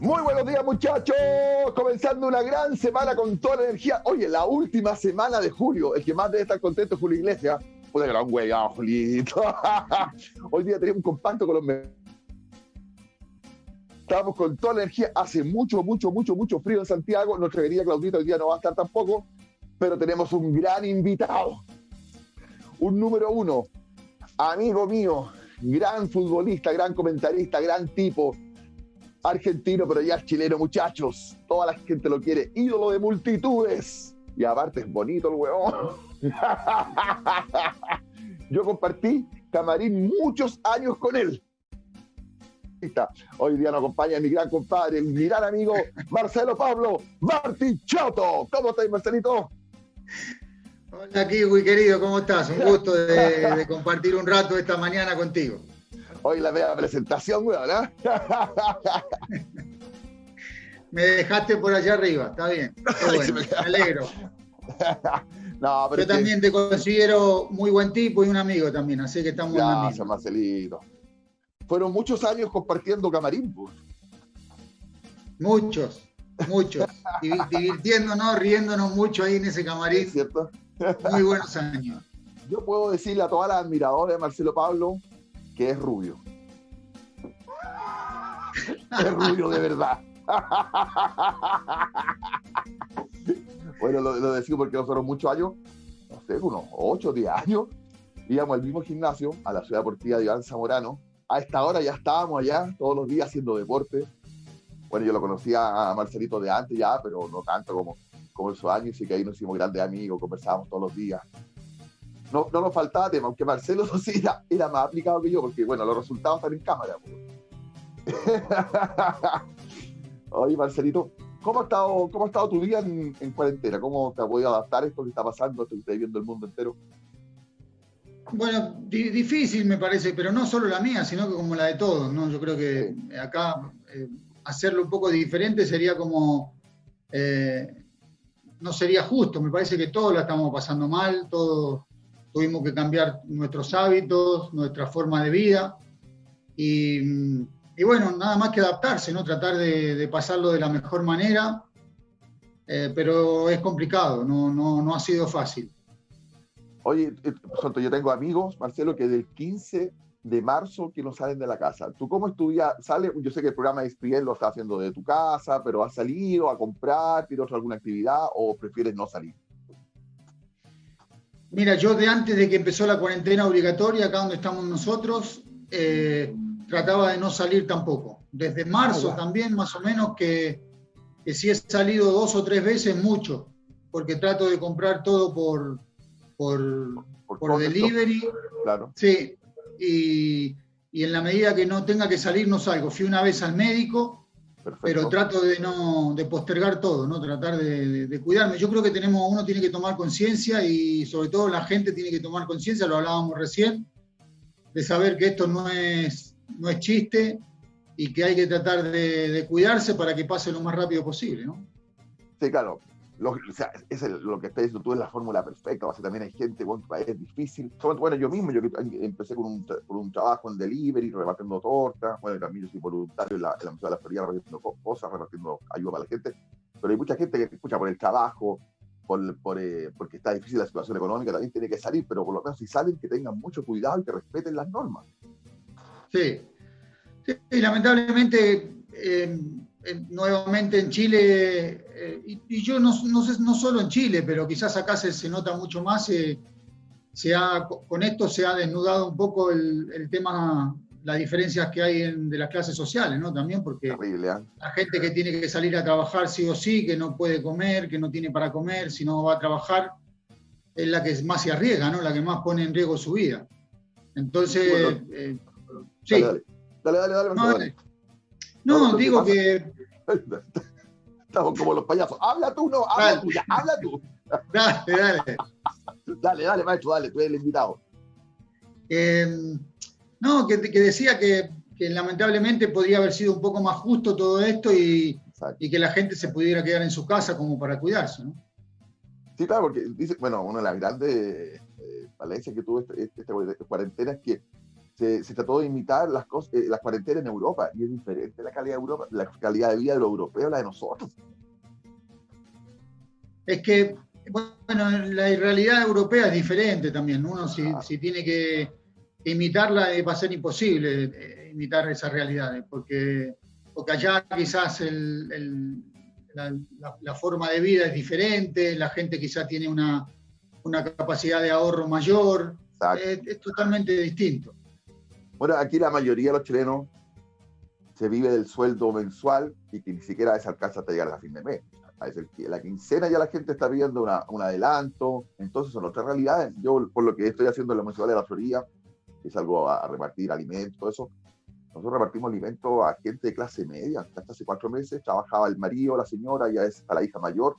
Muy buenos días muchachos, comenzando una gran semana con toda la energía. Oye, la última semana de julio, el que más debe estar contento es Julio Iglesias. Puta gran hueá, Julito. Hoy día tenemos un compacto con los... Estamos con toda la energía. Hace mucho, mucho, mucho, mucho frío en Santiago. Nuestra querida Claudita hoy día no va a estar tampoco, pero tenemos un gran invitado. Un número uno, amigo mío, gran futbolista, gran comentarista, gran tipo, argentino, pero ya es chileno, muchachos. Toda la gente lo quiere, ídolo de multitudes. Y aparte es bonito el huevón. Yo compartí camarín muchos años con él. Hoy día nos acompaña mi gran compadre, mi gran amigo Marcelo Pablo Martichoto. ¿Cómo estás, Marcelito? Hola, Kiwi, querido, ¿cómo estás? Un gusto de compartir un rato esta mañana contigo. Hoy la vea presentación, weón, ¿no? Me dejaste por allá arriba, está bien. Bueno, me alegro. No, pero Yo también te considero muy buen tipo y un amigo también, así que estamos Gracias, Marcelito. Fueron muchos años compartiendo camarín, pues. Muchos, muchos. Divirtiéndonos, riéndonos mucho ahí en ese camarín. ¿Es cierto? Muy buenos años. Yo puedo decirle a todas las admiradoras de Marcelo Pablo que es rubio. es rubio de verdad. bueno, lo, lo decimos porque nosotros muchos años, no sé, unos 8 o 10 años, íbamos al mismo gimnasio, a la ciudad deportiva de Iván Zamorano. A esta hora ya estábamos allá todos los días haciendo deporte. Bueno, yo lo conocía a Marcelito de antes ya, pero no tanto como, como esos años, y que ahí nos hicimos grandes amigos, conversábamos todos los días no, no nos faltaba tema, aunque Marcelo sí era, más aplicado que yo, porque bueno, los resultados están en cámara. Oye, Marcelito, ¿cómo ha estado, cómo ha estado tu día en, cuarentena? ¿Cómo te ha podido adaptar a esto que está pasando, esto que está viviendo el mundo entero? Bueno, difícil me parece, pero no solo la mía, sino que como la de todos, ¿no? Yo creo que acá eh, hacerlo un poco diferente sería como, eh, no sería justo, me parece que todos la estamos pasando mal, todos tuvimos que cambiar nuestros hábitos, nuestra forma de vida y, bueno, nada más que adaptarse, ¿no? tratar de, pasarlo de la mejor manera, eh, pero es complicado, no, no, no ha sido fácil. Oye, eh, yo tengo amigos, Marcelo, que del 15 de marzo que no salen de la casa. ¿Tú cómo estudias? ¿Sale? Yo sé que el programa de ESPN lo está haciendo de tu casa, pero ¿has salido a comprar, tienes alguna actividad o prefieres no salir? Mira, yo de antes de que empezó la cuarentena obligatoria, acá donde estamos nosotros, eh, trataba de no salir tampoco. Desde marzo ah, también, más o menos, que, si he salido dos o tres veces, mucho, porque trato de comprar todo por, por, por, delivery. Claro. Sí, y, y en la medida que no tenga que salir, no salgo. Fui una vez al médico pero trato de no de postergar todo, ¿no? Tratar de, cuidarme. Yo creo que tenemos, uno tiene que tomar conciencia y sobre todo la gente tiene que tomar conciencia, lo hablábamos recién, de saber que esto no es, no es chiste y que hay que tratar de, cuidarse para que pase lo más rápido posible, ¿no? Sí, claro. O sea, es lo que estás diciendo tú es la fórmula perfecta. O también hay gente, bueno, es difícil. Bueno, yo mismo, yo empecé con un, con un trabajo en delivery, repartiendo tortas. Bueno, también yo soy voluntario en la, en la de la Florida repartiendo cosas, repartiendo ayuda para la gente. Pero hay mucha gente que escucha por el trabajo, por, por, eh, porque está difícil la situación económica, también tiene que salir, pero por lo menos si salen, que tengan mucho cuidado y que respeten las normas. Sí. sí lamentablemente. Eh, nuevamente en Chile, eh, y, yo no, no, sé, no solo en Chile, pero quizás acá se, se nota mucho más, eh, se ha, con esto se ha desnudado un poco el, el tema, las diferencias que hay en, de las clases sociales, ¿no? También porque ¿eh? la gente que tiene que salir a trabajar sí o sí, que no puede comer, que no tiene para comer, si no va a trabajar, es la que más se arriesga, ¿no? La que más pone en riesgo su vida. Entonces, sí. Dale, dale, dale. dale, no, digo que. Estamos como los payasos. Habla tú, no, habla tú, ya, habla tú. Dale, dale. dale, dale, maestro, dale, tú eres el invitado. Em, no, que, decía que, lamentablemente podría haber sido un poco más justo todo esto y, que la gente se pudiera quedar en su casa como para cuidarse, ¿no? Sí, claro, porque dice, bueno, una de las grandes eh, que tuvo esta este, este cuarentena es que se, trató de imitar las, cosas, eh, las cuarentenas en Europa y es diferente la calidad de Europa, la calidad de vida de los europeos a la de nosotros. Es que, bueno, la realidad europea es diferente también. Uno si, si tiene que imitarla va a ser imposible eh, imitar esas realidades, porque, porque allá quizás el, la, forma de vida es diferente, la gente quizás tiene una, una capacidad de ahorro mayor, es, totalmente distinto. Bueno, aquí la mayoría de los chilenos se vive del sueldo mensual y que ni siquiera es alcanza hasta llegar a fin de mes. A la quincena ya la gente está viendo un adelanto, entonces son otras realidades. Yo, por lo que estoy haciendo en la Municipalidad de la Florida, es algo a, repartir alimentos, eso. Nosotros repartimos alimentos a gente de clase media. Hasta hace cuatro meses trabajaba el marido, la señora, ya es la hija mayor,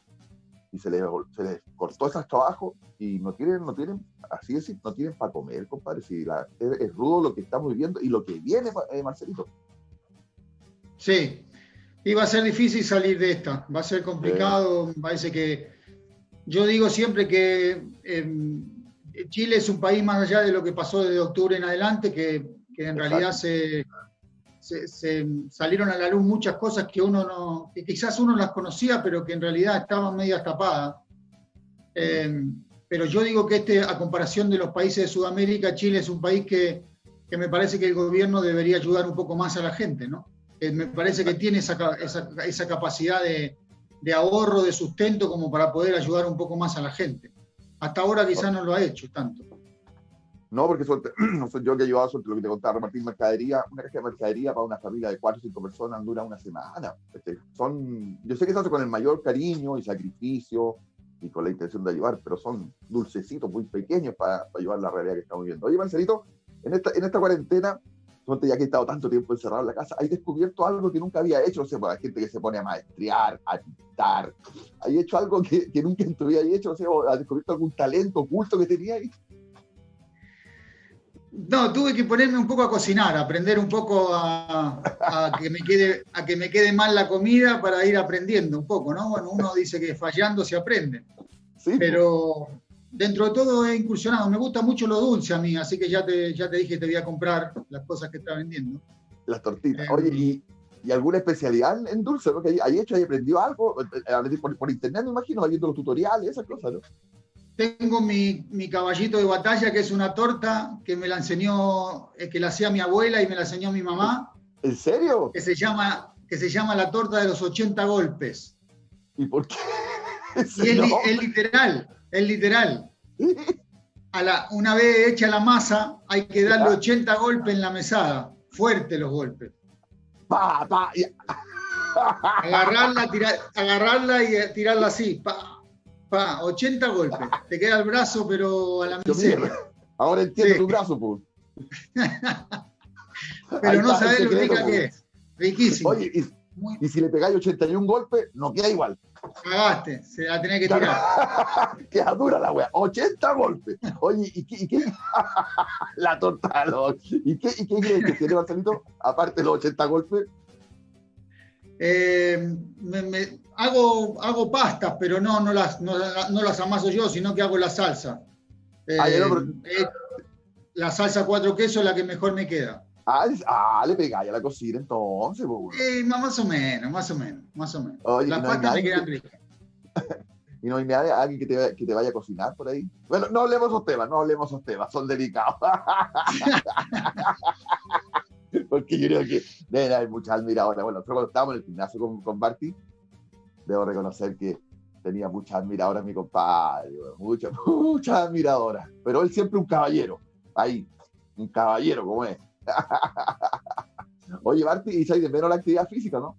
y se les, se les cortó esos trabajos y no tienen, no tienen, así decir, no tienen para comer, compadre. Si la, es, rudo lo que estamos viviendo y lo que viene, eh, Marcelito. Sí, y va a ser difícil salir de esta, va a ser complicado, parece que yo digo siempre que em, Chile es un país más allá de lo que pasó desde octubre en adelante, que, en realidad se, se, salieron a la luz muchas cosas que uno no, quizás uno las conocía, pero que en realidad estaban medio tapadas. Eh, pero yo digo que este, a comparación de los países de Sudamérica, Chile es un país que, que me parece que el gobierno debería ayudar un poco más a la gente, ¿no? Eh, me parece que tiene esa, esa, esa capacidad de, de ahorro, de sustento, como para poder ayudar un poco más a la gente. Hasta ahora quizás no lo ha hecho tanto. No, porque no soy yo que he llevado suerte, lo que te contaba, repartir mercadería, una caja de mercadería para una familia de cuatro o cinco personas dura una semana. Este, son, yo sé que se hace con el mayor cariño y sacrificio y con la intención de ayudar, pero son dulcecitos muy pequeños para, para ayudar la realidad que estamos viviendo. Oye, Marcelito, en esta, en esta cuarentena, ya que he estado tanto tiempo encerrado en la casa, ¿hay descubierto algo que nunca había hecho? O sea, para la gente que se pone a maestrear, a pintar, ¿hay hecho algo que, que nunca en hecho? O sea, ¿has descubierto algún talento oculto que tenía ahí? No, tuve que ponerme un poco a cocinar, aprender un poco a, que me quede, a que me quede mal la comida para ir aprendiendo un poco, ¿no? Bueno, uno dice que fallando se aprende. Sí. Pero dentro de todo he incursionado. Me gusta mucho lo dulce a mí, así que ya te, ya te dije que te voy a comprar las cosas que está vendiendo. Las tortitas. Oye, ¿y, ¿y, alguna especialidad en dulce? ¿no? ¿Hay hecho, hay aprendido algo? Por, por internet, me imagino, viendo los tutoriales, esas cosas, ¿no? Tengo mi, mi, caballito de batalla, que es una torta que me la enseñó, eh, que la hacía mi abuela y me la enseñó mi mamá. ¿En serio? Que se llama, que se llama la torta de los 80 golpes. ¿Y por qué? Y es, literal, es literal. A la, una vez hecha la masa, hay que darle 80 golpes en la mesada. Fuerte los golpes. Pa, pa, agarrarla, tirar, agarrarla y tirarla así. Pa, Pa, 80 golpes. Te queda el brazo, pero a la miseria. Ahora entiendo tu brazo, pues. pero no sabes lo rica que es. Riquísimo. Oye, y, si le pegáis 81 golpes, no queda igual. Cagaste, se la tenés que tirar. queda dura la wea. 80 golpes. Oye, ¿y qué? Y qué? la torta. ¿Y qué, y qué que tiene Marcelito? Aparte de los 80 golpes. Eh, me, hago, hago pastas, pero no, no, las, no, las amaso yo, sino que hago la salsa. Eh, la salsa cuatro quesos es la que mejor me queda. Ah, ah le pegáis a la cocina entonces. Eh, más o menos, más o menos, más o menos. Las pastas me quedan ricas. y no hay nadie, alguien que te, que te, vaya a cocinar por ahí. Bueno, no hablemos de esos temas, no hablemos de esos temas, son delicados. Porque yo creo que deben haber muchas admiradoras. Bueno, nosotros cuando estábamos en el gimnasio con, con Barty, debo reconocer que tenía muchas admiradoras mi compadre, muchas, muchas admiradoras. Pero él siempre un caballero, ahí, un caballero como es. Oye, Barty, y de menos la actividad física, ¿no?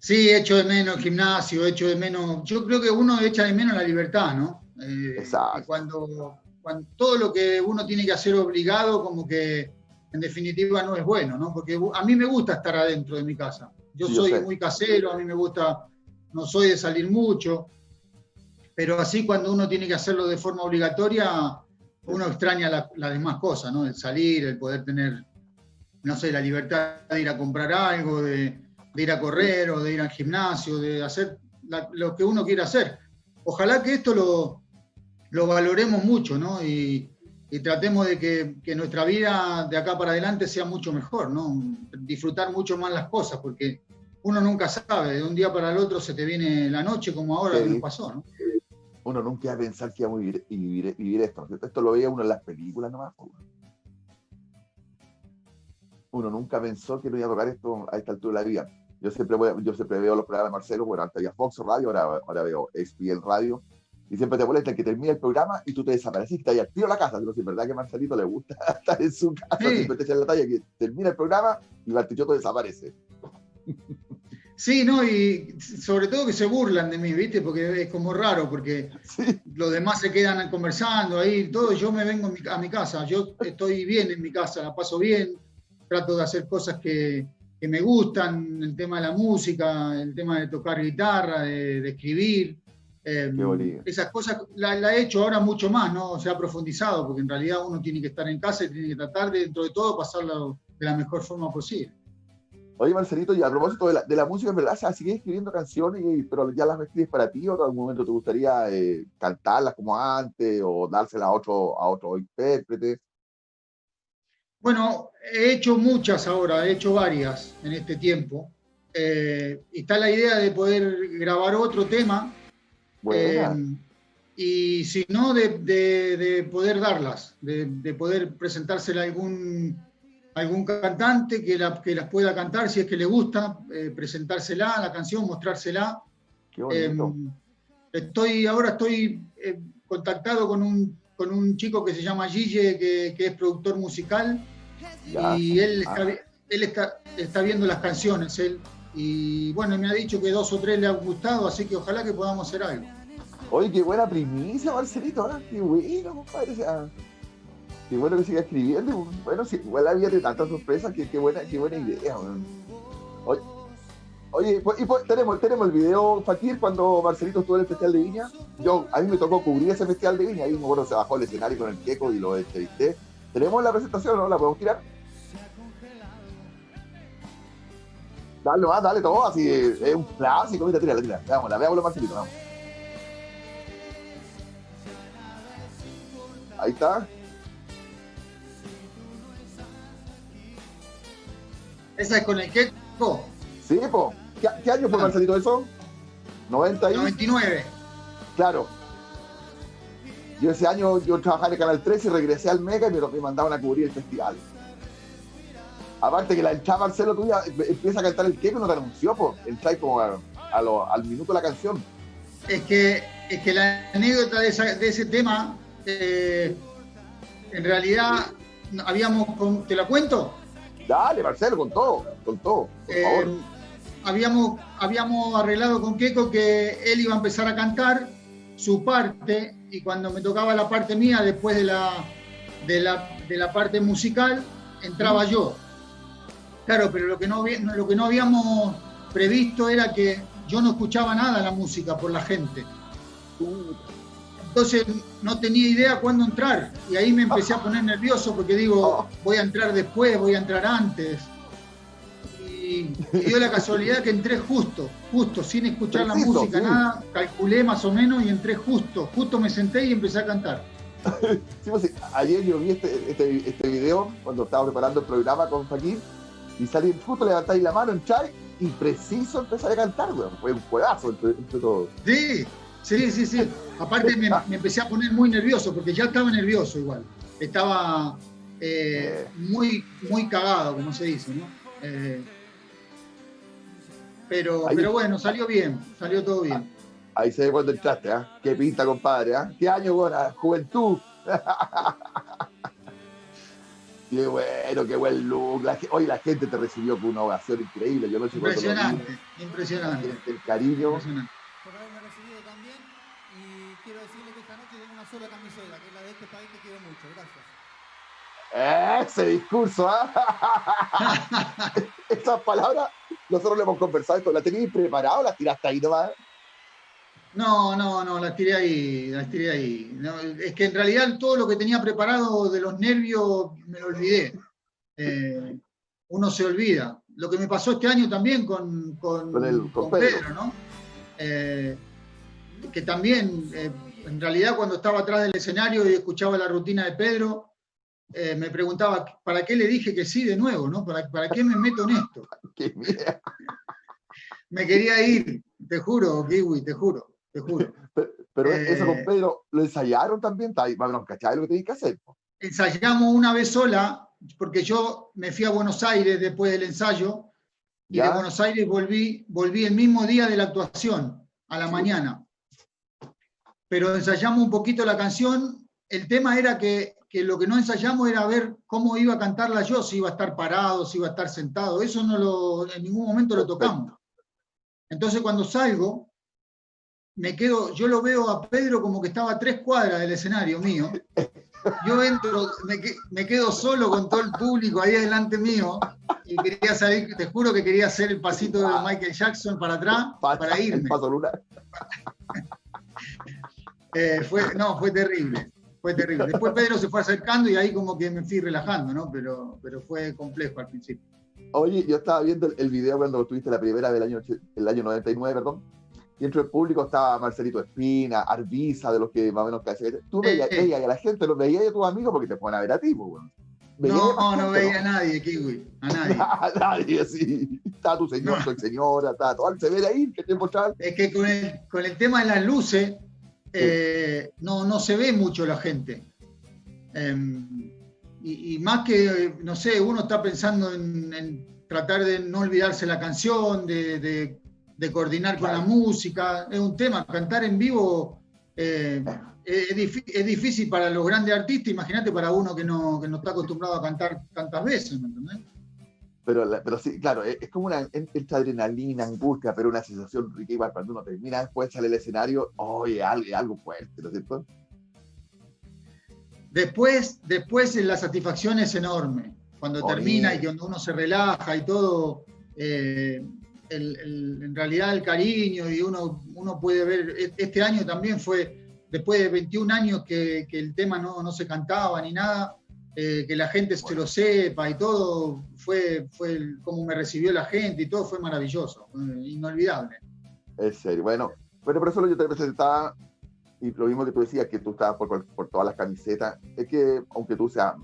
Sí, echo de menos el gimnasio, echo de menos. Yo creo que uno echa de menos la libertad, ¿no? Eh, Exacto. Cuando, cuando todo lo que uno tiene que hacer obligado, como que en definitiva no es bueno, ¿no? Porque a mí me gusta estar adentro de mi casa. Yo soy muy casero, a mí me gusta, no soy de salir mucho, pero así cuando uno tiene que hacerlo de forma obligatoria, uno extraña las demás cosas, ¿no? El salir, el poder tener, no sé, la libertad de ir a comprar algo, de, ir a correr o de ir al gimnasio, de hacer lo que uno quiera hacer. Ojalá que esto lo, lo valoremos mucho, ¿no? Y, y tratemos de que, nuestra vida de acá para adelante sea mucho mejor, ¿no? Disfrutar mucho más las cosas, porque uno nunca sabe, de un día para el otro se te viene la noche como ahora que nos pasó, ¿no? Uno nunca va a pensar que iba a vivir, vivir, esto, Esto lo veía uno en las películas nomás. Uno nunca pensó que no iba a tocar esto a esta altura de la vida. Yo siempre, yo siempre veo los programas de Marcelo, bueno, antes había Fox Radio, ahora, ahora veo ESPN Radio, y siempre te molesta que termina el programa y tú te desapareciste y al tiro a la casa. Digo, si es verdad que a Marcelito le gusta estar en su casa, siempre te echa la talla que termina el programa y Bartichotto desaparece. Sí, no, y sobre todo que se burlan de mí, ¿viste? Porque es como raro, porque los demás se quedan conversando ahí, todo. Yo me vengo a mi casa, yo estoy bien en mi casa, la paso bien, trato de hacer cosas que, que me gustan, el tema de la música, el tema de tocar guitarra, de escribir. Em, esas cosas la, he hecho ahora mucho más, ¿no? Se ha profundizado, porque en realidad uno tiene que estar en casa y tiene que tratar de, dentro de todo, pasarlo de la mejor forma posible. Oye, Marcelito, y a propósito de la, de la música, en verdad, ¿sigues escribiendo canciones, pero ya las escribes para ti o en algún momento te gustaría eh, cantarlas como antes o dárselas a otro, a otro intérprete? Bueno, he hecho muchas ahora, he hecho varias en este tiempo. Eh, está la idea de poder grabar otro tema eh, y si no, de, poder darlas, de, poder presentársela a algún, algún cantante que, que las pueda cantar si es que le gusta, eh, presentársela, la canción, mostrársela. Em, estoy, ahora estoy eh, contactado con un, con un chico que se llama Gille, que, es productor musical, y él, está, ah. él está, está viendo las canciones, él y bueno, me ha dicho que dos o tres le han gustado, así que ojalá que podamos hacer algo. Oye, qué buena primicia, Marcelito, ¿ah? qué bueno, compadre. qué bueno que siga escribiendo. Bueno, sí, igual vida de tantas sorpresas, qué, qué, buena, qué buena idea. Oye, oye y pues, tenemos, tenemos el video, Fakir, cuando Marcelito estuvo en el Festival de Viña. Yo, a mí me tocó cubrir ese Festival de Viña, ahí me acuerdo, se bajó el escenario con el queco y lo entrevisté. ¿Tenemos la presentación no? ¿La podemos tirar? Dale más, dale todo, así es un clásico, mira, tira, tira, veámosla, veámoslo Marcelito, vamos. Ahí está. ¿Esa es con el queco? Sí, po. ¿Qué, año fue, ah. Marcelito, eso? 90 y... 99. Claro. Yo ese año yo trabajaba en el Canal 13 y regresé al Mega y me, mandaban a cubrir el festival. Aparte que la entrada Marcelo tuya empieza a cantar el queco y no te anunció, po. Entra como al minuto de la canción. Es que, es que la anécdota de, de ese tema eh, en realidad habíamos, ¿te la cuento? Dale, Marcelo, con todo, con todo, por eh, favor. Habíamos, habíamos arreglado con Keiko que él iba a empezar a cantar su parte y cuando me tocaba la parte mía, después de la, de la, parte musical, entraba yo. Claro, pero lo que, no, lo que no habíamos previsto era que yo no escuchaba nada la música por la gente. Entonces no tenía idea cuándo entrar y ahí me empecé a poner nervioso porque digo, voy a entrar después, voy a entrar antes. Y, dio la casualidad que entré justo, justo, sin escuchar la música, nada, calculé más o menos y entré justo, justo me senté y empecé a cantar. Pues ayer yo vi este, este, este, video cuando estaba preparando el programa con Fakir y salí justo levantáis la mano, entrar y preciso empezar a cantar, Fue un juegazo entre, entre todos. Sí, Sí, sí, sí. Aparte me, empecé a poner muy nervioso, porque ya estaba nervioso igual. Estaba eh, muy, muy cagado, como se dice, ¿no? Eh, pero, pero bueno, salió bien, salió todo bien. Ahí se ve cuando entraste, ¿ah? Qué pinta, compadre, ¿ah? Qué año, buena, juventud. qué bueno, qué buen look. hoy la gente te recibió con una ovación increíble. Yo no sé impresionante, impresionante. El, cariño. Impresionante sola camiseta, que es la de este país que quiero mucho. Gracias. Ese discurso, ¿ah? Esas palabras, nosotros le hemos conversado esto. ¿La tenías preparada o las tiraste ahí nomás? No, no, no, las tiré ahí, las tiré ahí. es que en realidad todo lo que tenía preparado de los nervios me lo olvidé. Eh, uno se olvida. Lo que me pasó este año también con, con, Pedro. ¿no? Eh, que también eh, en realidad cuando estaba atrás del escenario y escuchaba la rutina de Pedro, me preguntaba, ¿para qué le dije que sí de nuevo? ¿no? ¿Para, ¿Para qué me meto en esto? me quería ir, te juro, Kiwi, te juro, te juro. Pero, eso con eh, Pedro, ¿lo ensayaron también? Bueno, ¿cachai lo que tenéis que hacer? Ensayamos una vez sola, porque yo me fui a Buenos Aires después del ensayo, y de Buenos Aires volví, volví el mismo día de la actuación, a la mañana. Pero ensayamos un poquito la canción. El tema era que, que, lo que no ensayamos era ver cómo iba a cantarla yo, si iba a estar parado, si iba a estar sentado. Eso no lo, en ningún momento lo tocamos. Entonces cuando salgo, me quedo, yo lo veo a Pedro como que estaba a tres cuadras del escenario mío. Yo entro, me, quedo solo con todo el público ahí delante mío y quería salir, te juro que quería hacer el pasito de Michael Jackson para atrás para irme. Eh, fue, no, fue terrible, fue terrible. Después Pedro se fue acercando y ahí como que me fui relajando, ¿no? Pero, pero fue complejo al principio. Oye, yo estaba viendo el video cuando tuviste la primera del año, el año 99, perdón, y dentro del público estaba Marcelito Espina, Arbiza, de los que más o menos casi. Tú veías, y a la gente, los veías a tus amigos porque te ponen a ver a ti, pues, No, no veía a nadie, Kiwi, a nadie. a nadie, sí. Está tu señor, tu señora, está todo se ve ahí, ¿qué tiempo está? Es que con el, con el tema de las luces, eh, no, no se ve mucho la gente. Em, y, más que, no sé, uno está pensando en, tratar de no olvidarse la canción, de, coordinar con la música. Es un tema, cantar en vivo eh, es, difícil para los grandes artistas, imagínate para uno que no, que no está acostumbrado a cantar tantas veces, ¿me entendés? Pero, pero sí, claro, es, como una esta adrenalina, angustia, pero una sensación rica igual cuando uno termina después sale el escenario, oye, algo, algo fuerte, ¿no es cierto? Después, después la satisfacción es enorme. Cuando termina y cuando uno se relaja y todo, eh, en realidad el cariño y uno, uno puede ver, e, este año también fue, después de 21 años que, el tema no, no, se cantaba ni nada, eh, que la gente se lo sepa y todo, fue, fue como me recibió la gente y todo fue maravilloso, inolvidable. Es serio, bueno, bueno, por eso yo te presentaba y lo mismo que tú decías, que tú estabas por, por todas las camisetas, es que aunque tú seas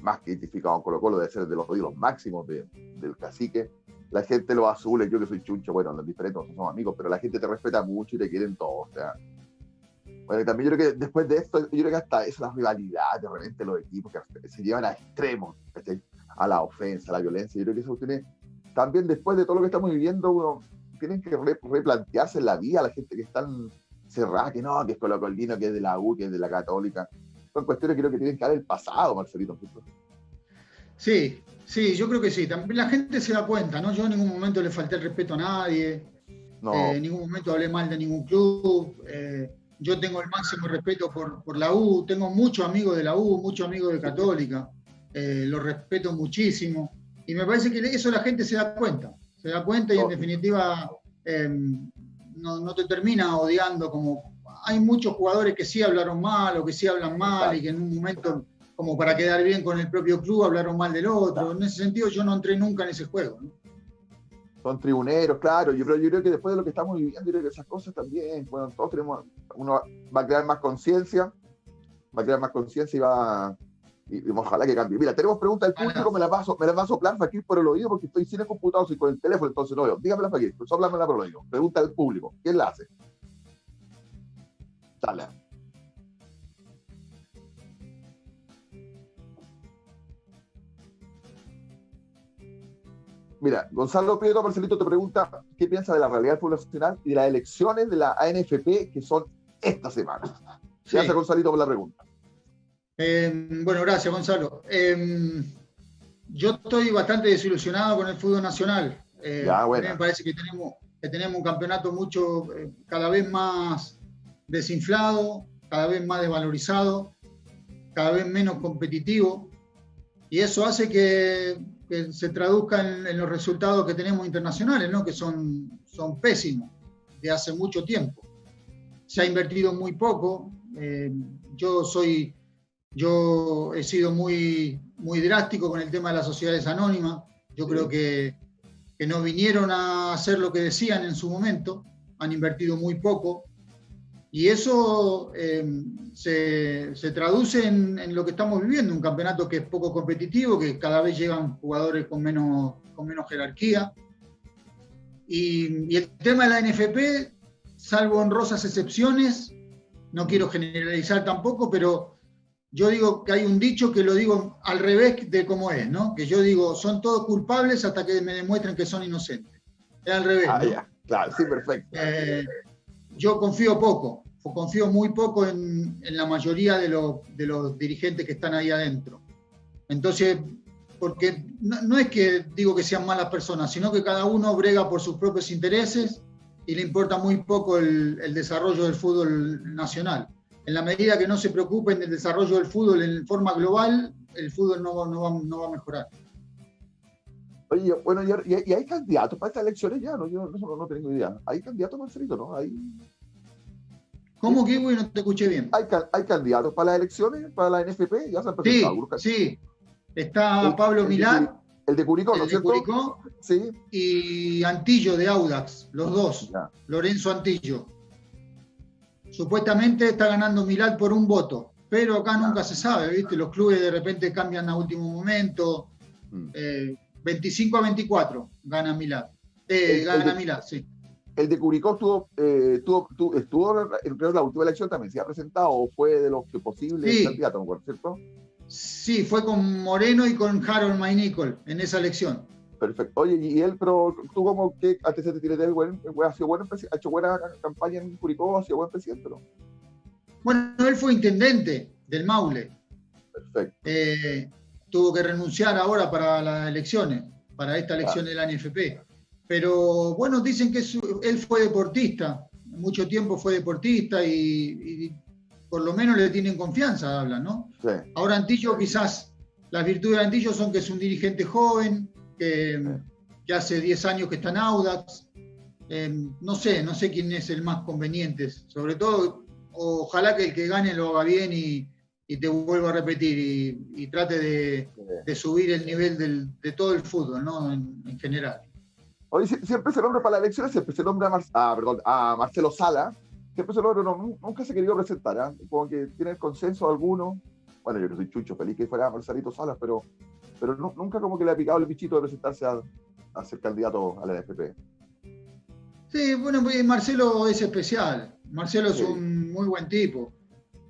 más que identificado con Colo Colo, debe ser de los ídolos máximos de, del cacique, la gente los azules, yo que soy chuncho, bueno, los diferentes no somos amigos, pero la gente te respeta mucho y te quieren todos, o sea. Bueno, también yo creo que después de esto, yo creo que hasta eso, la rivalidad, de repente los equipos que se llevan a extremos, a la ofensa, a la violencia, yo creo que eso tiene, también después de todo lo que estamos viviendo, uno tienen que replantearse la vida, la gente que están cerrada, que no, que es Colocolino, que es de la U, que es de la Católica. Son cuestiones que creo que tienen que dar el pasado, Marcelito. Sí, sí, yo creo que sí. También la gente se da cuenta, ¿no? Yo en ningún momento le falté el respeto a nadie. No. Eh, en ningún momento hablé mal de ningún club. Eh, yo tengo el máximo respeto por, por, la U. Tengo muchos amigos de la U, muchos amigos de Católica. Eh, lo respeto muchísimo. Y me parece que eso la gente se da cuenta. Se da cuenta y en definitiva em, no, te termina odiando como... Hay muchos jugadores que sí hablaron mal o que sí hablan mal y que en un momento, como para quedar bien con el propio club, hablaron mal del otro. En ese sentido yo no entré nunca en ese juego. Son tribuneros, claro. Yo, yo creo que después de lo que estamos viviendo, yo creo que esas cosas también, bueno, todos tenemos, uno va a crear más conciencia, va a crear más conciencia y va a y, ojalá que cambie. Mira, tenemos preguntas del público, me las va a, me las va a soplar Fakir por el oído porque estoy sin el computador y con el teléfono, entonces no veo. Dígame la Fakir, soplámela por el oído. Pregunta del público, ¿quién la hace? Dale. Mira, Gonzalo Pedro Marcelito te pregunta qué piensa de la realidad del nacional y de las elecciones de la ANFP que son esta semana. Gracias, Gonzalito, por la pregunta. Em, bueno, gracias, Gonzalo. Em, yo estoy bastante desilusionado con el fútbol nacional. Eh, me parece que tenemos, que tenemos un campeonato mucho, eh, cada vez más desinflado, cada vez más desvalorizado, cada vez menos competitivo. Y eso hace que, se traduzca en, los resultados que tenemos internacionales, ¿no? que son, son pésimos de hace mucho tiempo. Se ha invertido muy poco. Eh, yo soy yo he sido muy, muy drástico con el tema de las sociedades anónimas. Yo creo que, que, no vinieron a hacer lo que decían en su momento, han invertido muy poco. Y eso eh, se, traduce en, lo que estamos viviendo, un campeonato que es poco competitivo, que cada vez llegan jugadores con menos, con menos jerarquía. Y, y el tema de la NFP, salvo honrosas excepciones, no quiero generalizar tampoco, pero yo digo que hay un dicho que lo digo al revés de cómo es, ¿no? Que yo digo, son todos culpables hasta que me demuestren que son inocentes. Es al revés. Ah, ya, claro, sí, perfecto. Eh, yo confío poco, confío muy poco en, la mayoría de, los dirigentes que están ahí adentro. Entonces, porque no, es que digo que sean malas personas, sino que cada uno brega por sus propios intereses y le importa muy poco el desarrollo del fútbol nacional en la medida que no se preocupen del desarrollo del fútbol en forma global, el fútbol no, va, a mejorar. Oye, bueno, y, hay candidatos para estas elecciones ya, ¿no? Yo no, tengo idea. ¿Hay candidatos, Marcelito, no? ¿Hay... ¿Cómo que, güey? No te escuché bien. ¿Hay, ¿Hay, candidatos para las elecciones, para la NFP? Ya se han presentado. Sí, sí. Está Pablo Milán. El de Curicó, ¿no es cierto? Curicó sí. Y Antillo de Audax, los dos. Lorenzo Antillo. Supuestamente está ganando Milán por un voto, pero acá nunca se sabe, ¿viste? Los clubes de repente cambian a último momento. 25 mm. eh, a 24 gana Milán. Eh, gana Milán, sí. El de Curicó estuvo, eh, estuvo, estuvo en la última elección también, ¿se ha presentado o fue de los que posibles sí. candidatos, ¿cierto? Sí, fue con Moreno y con Harold Maynicol en esa elección. Perfecto. Oye, y él, pero tú como que antes de de él, ha sido bueno, ha hecho buena campaña en Curicó, ha sido buen presidente, ¿no? Bueno, él fue intendente del Maule. Perfecto. Eh, tuvo que renunciar ahora para las elecciones, para esta elección de la NFP. Pero bueno, dicen que él fue deportista, mucho tiempo fue deportista y, por lo menos le tienen confianza, hablan, ¿no? Sí. Ahora Antillo quizás, las virtudes de Antillo son que es un dirigente joven, que, hace 10 años que está en Audax. Em, no sé, no sé quién es el más conveniente. Sobre todo, ojalá que el que gane lo haga bien y, te vuelvo a repetir y, trate de, subir el nivel de todo el fútbol, ¿no? En, general. Hoy siempre se nombra para las elecciones, siempre se nombra a, a Marcelo Sala, siempre se nombra, nunca se querido presentar, ¿eh? como que tiene el consenso alguno. Bueno, yo que soy chucho, feliz que fuera Marcelito Salas, pero pero nunca como que le ha picado el bichito de presentarse a, ser candidato a la NFP. Sí, bueno, pues, Marcelo es especial. Marcelo es un muy buen tipo,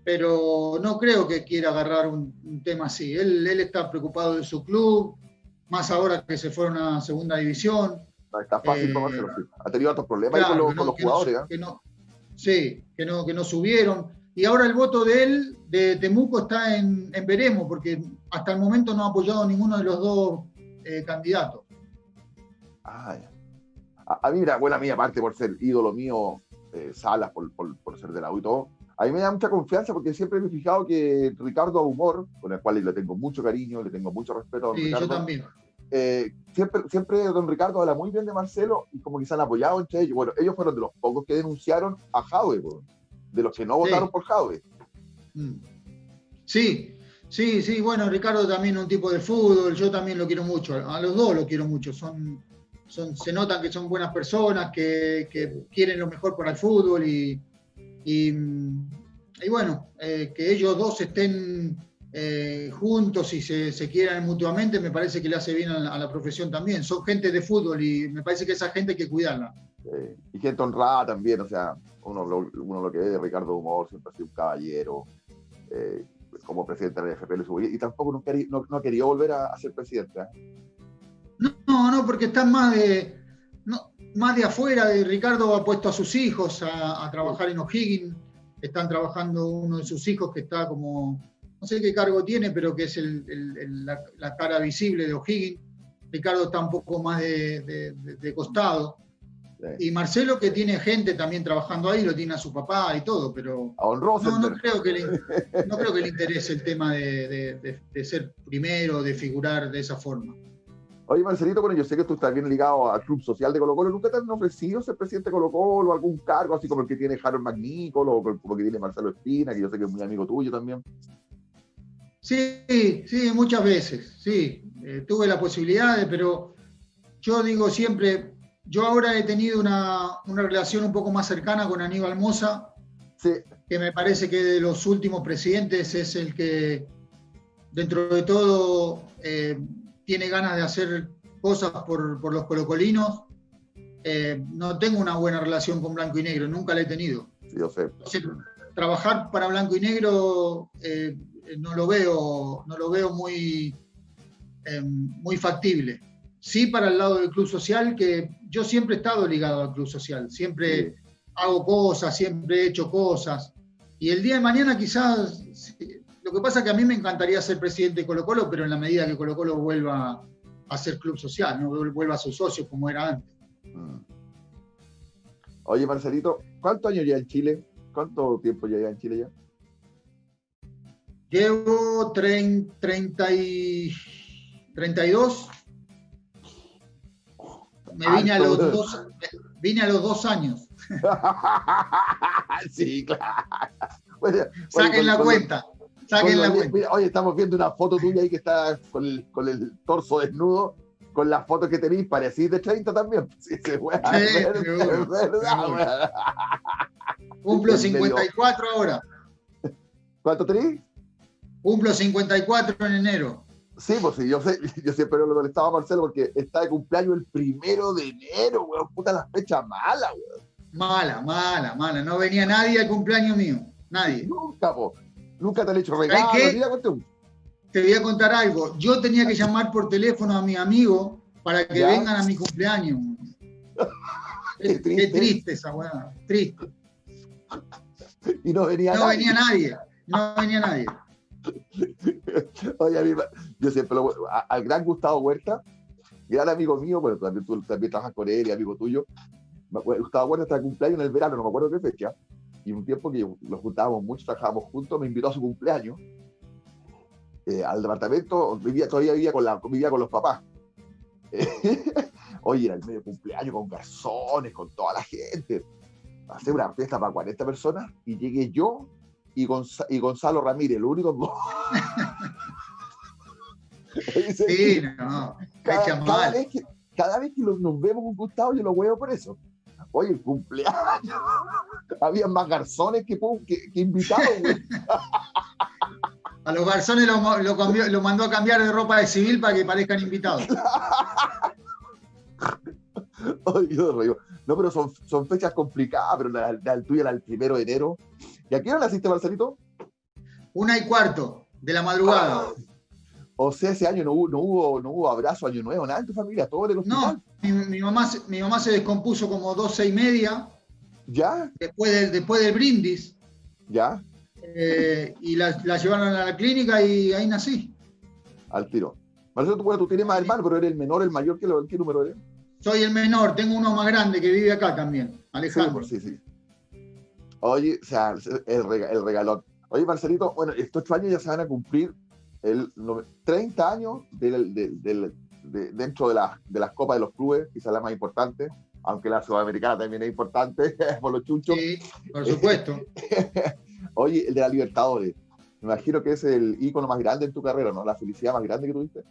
pero no creo que quiera agarrar un, tema así. Él, está preocupado de su club, más ahora que se fueron a segunda división. Está fácil para Marcelo, sí. Ha tenido otros problemas con los, jugadores. ¿ah? sí, que no, que no subieron. Y ahora el voto de él, de Temuco, está en, veremos, porque hasta el momento no ha apoyado ninguno de los dos eh, candidatos. Ah, a, mí, mira, buena mía, aparte por ser ídolo mío, eh, Salas, por, ser de la U y todo, a mí me da mucha confianza porque siempre me he fijado que Ricardo Humor, con el cual le tengo mucho cariño, le tengo mucho respeto a sí, yo también. Eh, siempre, siempre don Ricardo habla muy bien de Marcelo y como que se han apoyado entre ellos. Bueno, ellos fueron de los pocos que denunciaron a Jaue, de los que no votaron por Jaue. Mm. Sí, sí, sí, bueno, Ricardo también es un tipo de fútbol, yo también lo quiero mucho, a los dos lo quiero mucho, son, son, se notan que son buenas personas, que, quieren lo mejor para el fútbol y, y, bueno, eh, que ellos dos estén eh, juntos y se, quieran mutuamente, me parece que le hace bien a la, profesión también. Son gente de fútbol y me parece que esa gente hay que cuidarla. y gente honrada también, o sea, uno lo, uno lo que ve de Ricardo Humor, siempre ha sido un caballero, eh, como presidente de la FP y tampoco no, no, no, quería volver a, ser presidente. ¿eh? No, no, porque están más de, más de afuera, de Ricardo ha puesto a sus hijos a, trabajar en O'Higgins, están trabajando uno de sus hijos que está como, no sé qué cargo tiene, pero que es la, cara visible de O'Higgins. Ricardo está un poco más de costado. Y Marcelo, que tiene gente también trabajando ahí, lo tiene a su papá y todo, pero no, no, creo que le, no creo que le interese el tema de, ser primero, de figurar de esa forma. Oye, Marcelito, bueno, yo sé que tú estás bien ligado al Club Social de Colo Colo. ¿Nunca te han ofrecido ser presidente de Colo Colo, algún cargo así como el que tiene Harold Magnícolo o como el que tiene Marcelo Espina, que yo sé que es muy amigo tuyo también? Sí, sí, muchas veces, sí. Eh, tuve la posibilidad, pero yo digo siempre, yo ahora he tenido una, relación un poco más cercana con Aníbal Moza, que me parece que de los últimos presidentes es el que, dentro de todo, eh, tiene ganas de hacer cosas por, por los colocolinos. Eh, no tengo una buena relación con Blanco y Negro, nunca la he tenido. yo sé. trabajar para Blanco y Negro no lo veo, no lo veo muy, muy factible. Sí para el lado del Club Social, que yo siempre he estado ligado al Club Social, siempre hago cosas, siempre he hecho cosas. Y el día de mañana quizás, lo que pasa es que a mí me encantaría ser presidente de Colo Colo, pero en la medida que Colo Colo vuelva a ser club social, no vuelva a sus socios como era antes. Mm. Oye, Marcelito, ¿cuántos años ya en Chile? ¿Cuánto tiempo ya en Chile ya? Llevo 30 y 32. Me vine a los dos, vine a los dos años. sí, claro. Saquen la cuenta. Saquen la cuenta. oye, estamos viendo una foto tuya ahí que está con el, con el torso desnudo. Con las fotos que tenéis, parecís de 30 también. Sí, sí, es verdad, Cumplo 54 ahora. ¿Cuánto tenéis? Cumplo 54 en enero. Sí, pues sí, yo, sé, yo siempre lo molestaba a Marcelo porque está de cumpleaños el primero de enero, weón. Puta la fecha mala, weón. Mala, mala, mala. No venía nadie al cumpleaños mío. Nadie. Nunca, po. Nunca te han hecho regalo. Te voy a contar algo. Yo tenía que llamar por teléfono a mi amigo para que vengan a mi cumpleaños. Qué triste. esa weá. Triste. Y no venía no venía nadie. No venía nadie. Oye, a mí, yo siempre lo, al gran Gustavo Huerta, gran amigo mío, bueno, también tú también trabajas con él y amigo tuyo. Gustavo Huerta está de cumpleaños en el verano, no me acuerdo qué fecha, y un tiempo que nos juntábamos mucho, trabajábamos juntos, me invitó a su cumpleaños eh, al departamento, vivía, todavía vivía con, la, vivía con los papás. oye, era el medio cumpleaños con garzones, con toda la gente. Hacer una fiesta para 40 personas y llegué yo y, Gonzalo Ramírez, lo único. sí, no. Cada, vez que, cada vez que nos vemos con Gustavo, yo lo huevo por eso. Oye, el cumpleaños. Había más garzones que, que, invitados, A los garzones lo, lo, mandó a cambiar de ropa de civil para que parezcan invitados. no, pero son, son fechas complicadas, pero la, la tuya era el primero de enero. ¿Y a qué hora naciste, Marcelito? Una y cuarto de la madrugada. Ah, o sea, ese año no hubo, no hubo, no hubo abrazo, año nuevo, nada en tu familia, todo el hospital. No, mi, mamá, mi mamá se descompuso como doce y media. ¿Ya? Después del, después del brindis. ¿Ya? Eh, y la, llevaron a la clínica y ahí nací. Al tiro. Marcelo, tú, tú tienes más hermanos, pero eres el menor, el mayor, ¿qué, qué número eres? Soy el menor, tengo uno más grande que vive acá también, Alejandro. Sí, sí, Oye, o sea, el, el regalón. Oye, Marcelito, bueno, estos ocho años ya se van a cumplir el 30 años dentro de, de las copas de los clubes, quizás la más importante, aunque la sudamericana también es importante por los chuchos. Sí, por supuesto. Oye, el de la Libertadores, me imagino que es el ícono más grande en tu carrera, ¿no? La felicidad más grande que tuviste.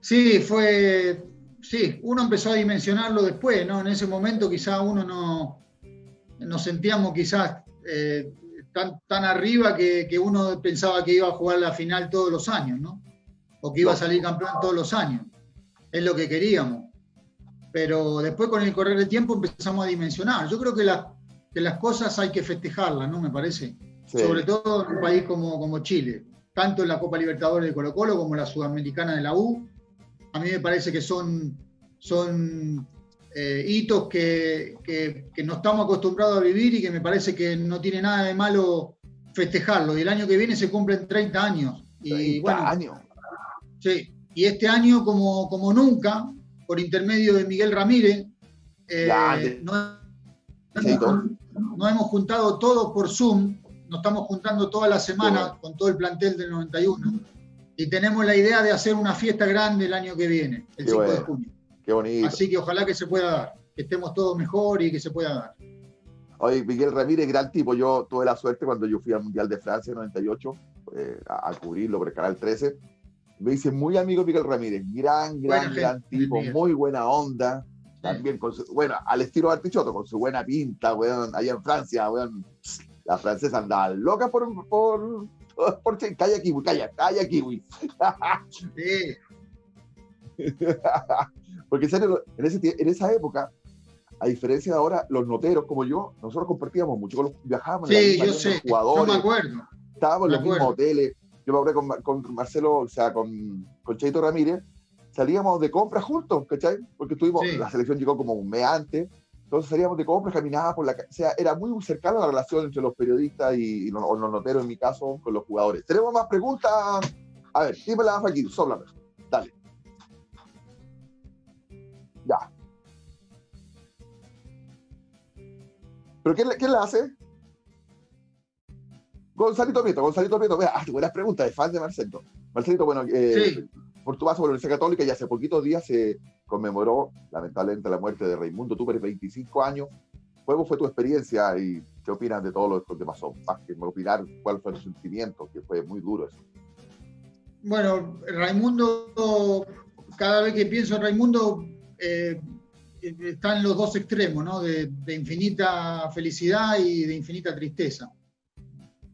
Sí, fue, sí, uno empezó a dimensionarlo después, ¿no? En ese momento quizá uno no, nos sentíamos quizás eh, tan, tan arriba que, uno pensaba que iba a jugar la final todos los años, ¿no? O que iba a salir campeón todos los años. Es lo que queríamos. Pero después con el correr del tiempo empezamos a dimensionar. Yo creo que, que las cosas hay que festejarlas, ¿no? Me parece. Sobre todo en un país como, como Chile. Tanto en la Copa Libertadores de Colo Colo como la Sudamericana de la U. A mí me parece que son, son eh, hitos que, no estamos acostumbrados a vivir y que me parece que no tiene nada de malo festejarlo. Y el año que viene se cumplen 30 años. Y, bueno, años. Sí, y este año, como, como nunca, por intermedio de Miguel Ramírez, eh, no, hemos juntado todos por Zoom, nos estamos juntando toda la semana con todo el plantel del 91 y tenemos la idea de hacer una fiesta grande el año que viene, el 5 de junio. Qué bonito. Así que ojalá que se pueda dar, que estemos todos mejor y que se pueda dar. Oye, Miguel Ramírez, gran tipo. Yo tuve la suerte cuando yo fui al Mundial de Francia en 98 eh, a, cubrirlo por el Canal 13. Me dice muy amigo Miguel Ramírez, gran, gran, gran tipo, muy buena onda. También con su, bueno, al estilo Artichoto, con su buena pinta, weón, allá en Francia, weón. La francesa andaba loca por, por, por, calla kiwi, calla, calla kiwi. Sí. Porque en, serio, en, ese, en esa época, a diferencia de ahora, los noteros como yo, nosotros compartíamos mucho con los viajábamos sí, yo sé, jugadores. Yo me acuerdo. Estábamos en los mismos hoteles. Yo me acuerdo con, con Marcelo, o sea, con, con Cheito Ramírez, salíamos de compras juntos, ¿cachai? Porque estuvimos, la selección llegó como un mes antes, entonces salíamos de compras, caminábamos por la calle, o sea, era muy cercana la relación entre los periodistas y, los, noteros, en mi caso, con los jugadores. Tenemos más preguntas. A ver, dime la aquí, sóblame. Dale. Ya. ¿Pero quién, quién la hace? Gonzalito Prieto, Gonzalito Prieto, vea, ah, buenas preguntas, de fan de Marcelo. Marcelito, bueno, eh, por tu paso por la Universidad Católica y hace poquitos días se conmemoró lamentablemente la muerte de Raimundo Tupper, 25 años. ¿Cómo fue tu experiencia y qué opinas de todo lo que pasó? Más que opinar cuál fue tu sentimiento, que fue muy duro eso. Bueno, Raimundo, cada vez que pienso en Raimundo, eh, está en los dos extremos, ¿no? De, infinita felicidad y de infinita tristeza.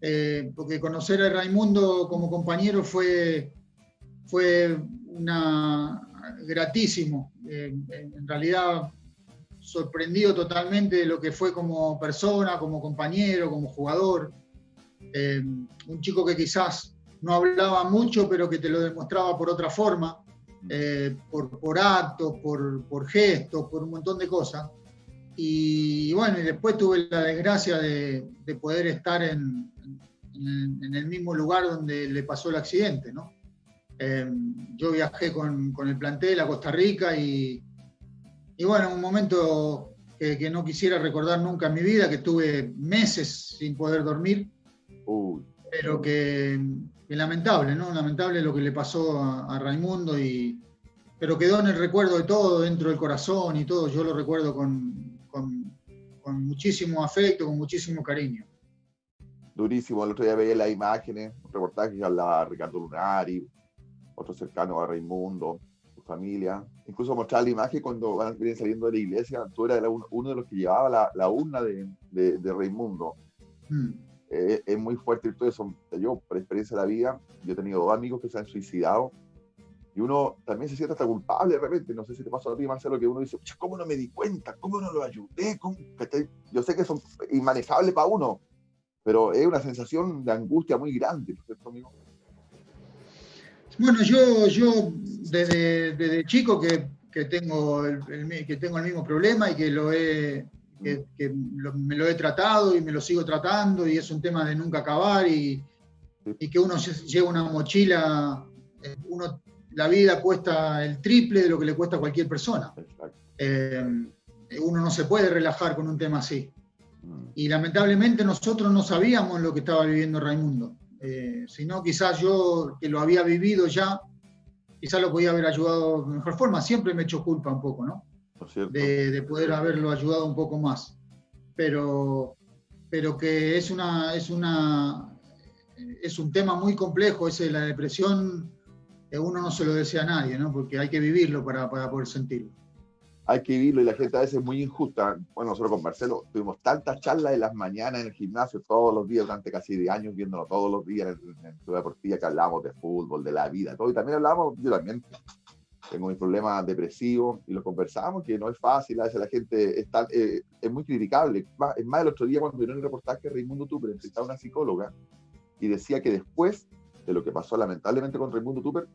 Eh, porque conocer a Raimundo como compañero fue fue una, gratísimo. Eh, en realidad, sorprendido totalmente de lo que fue como persona, como compañero, como jugador. Eh, un chico que quizás no hablaba mucho, pero que te lo demostraba por otra forma, eh, por, por, actos, por, por, gestos, por un montón de cosas. Y, bueno, después tuve la desgracia de, poder estar en, el mismo lugar donde le pasó el accidente, ¿no? Em, yo viajé con, el plantel a Costa Rica y, y bueno, un momento que, no quisiera recordar nunca en mi vida, que tuve meses sin poder dormir, pero que, lamentable, ¿no? Lamentable lo que le pasó a, Raimundo, y, pero quedó en el recuerdo de todo, dentro del corazón y todo, yo lo recuerdo con, con, con muchísimo afecto, con muchísimo cariño durísimo. El otro día veía las imágenes, un reportaje que hablaba Ricardo Lunari, otro cercano a Raimundo, su familia. Incluso mostrar la imagen cuando van vienen saliendo de la iglesia, tú eras uno de los que llevaba la, la urna de, de, Raimundo. Hmm. Eh, es muy fuerte todo eso. Yo, por experiencia de la vida, yo he tenido dos amigos que se han suicidado y uno también se siente hasta culpable de repente. No sé si te pasó a ti, Marcelo, que uno dice, ¿cómo no me di cuenta? ¿Cómo no lo ayudé? Yo sé que son inmanejables para uno, pero es una sensación de angustia muy grande, ¿no es cierto, amigo? Bueno, yo, yo desde, desde chico que, que tengo el, que tengo el mismo problema y que, lo he, que, me lo he tratado y me lo sigo tratando y es un tema de nunca acabar y, y que uno lleva una mochila, eh, uno, la vida cuesta el triple de lo que le cuesta a cualquier persona. Eh, uno no se puede relajar con un tema así. Mm. Y lamentablemente nosotros no sabíamos lo que estaba viviendo Raimundo. Eh, sino quizás yo, que lo había vivido ya, quizás lo podía haber ayudado de mejor forma. Siempre me echo culpa un poco, ¿no? De, poder haberlo ayudado un poco más. Pero, pero que es, una, es, una, es un tema muy complejo, ese la depresión, uno no se lo desea a nadie, ¿no? Porque hay que vivirlo para, para poder sentirlo hay que vivirlo y la gente a veces es muy injusta. Bueno, nosotros con Marcelo tuvimos tantas charlas en las mañanas en el gimnasio todos los días durante casi 10 años, viéndolo todos los días en, en Ciudad Deportiva, que hablábamos de fútbol, de la vida, todo. Y también hablábamos, yo también tengo mis problemas depresivos y lo conversamos, que no es fácil, a veces la gente es, eh, es muy criticable. Es más, el otro día cuando vieron el reportaje, Raimundo Tupper entrevistaba a una psicóloga y decía que después de lo que pasó lamentablemente con Raimundo Tupper,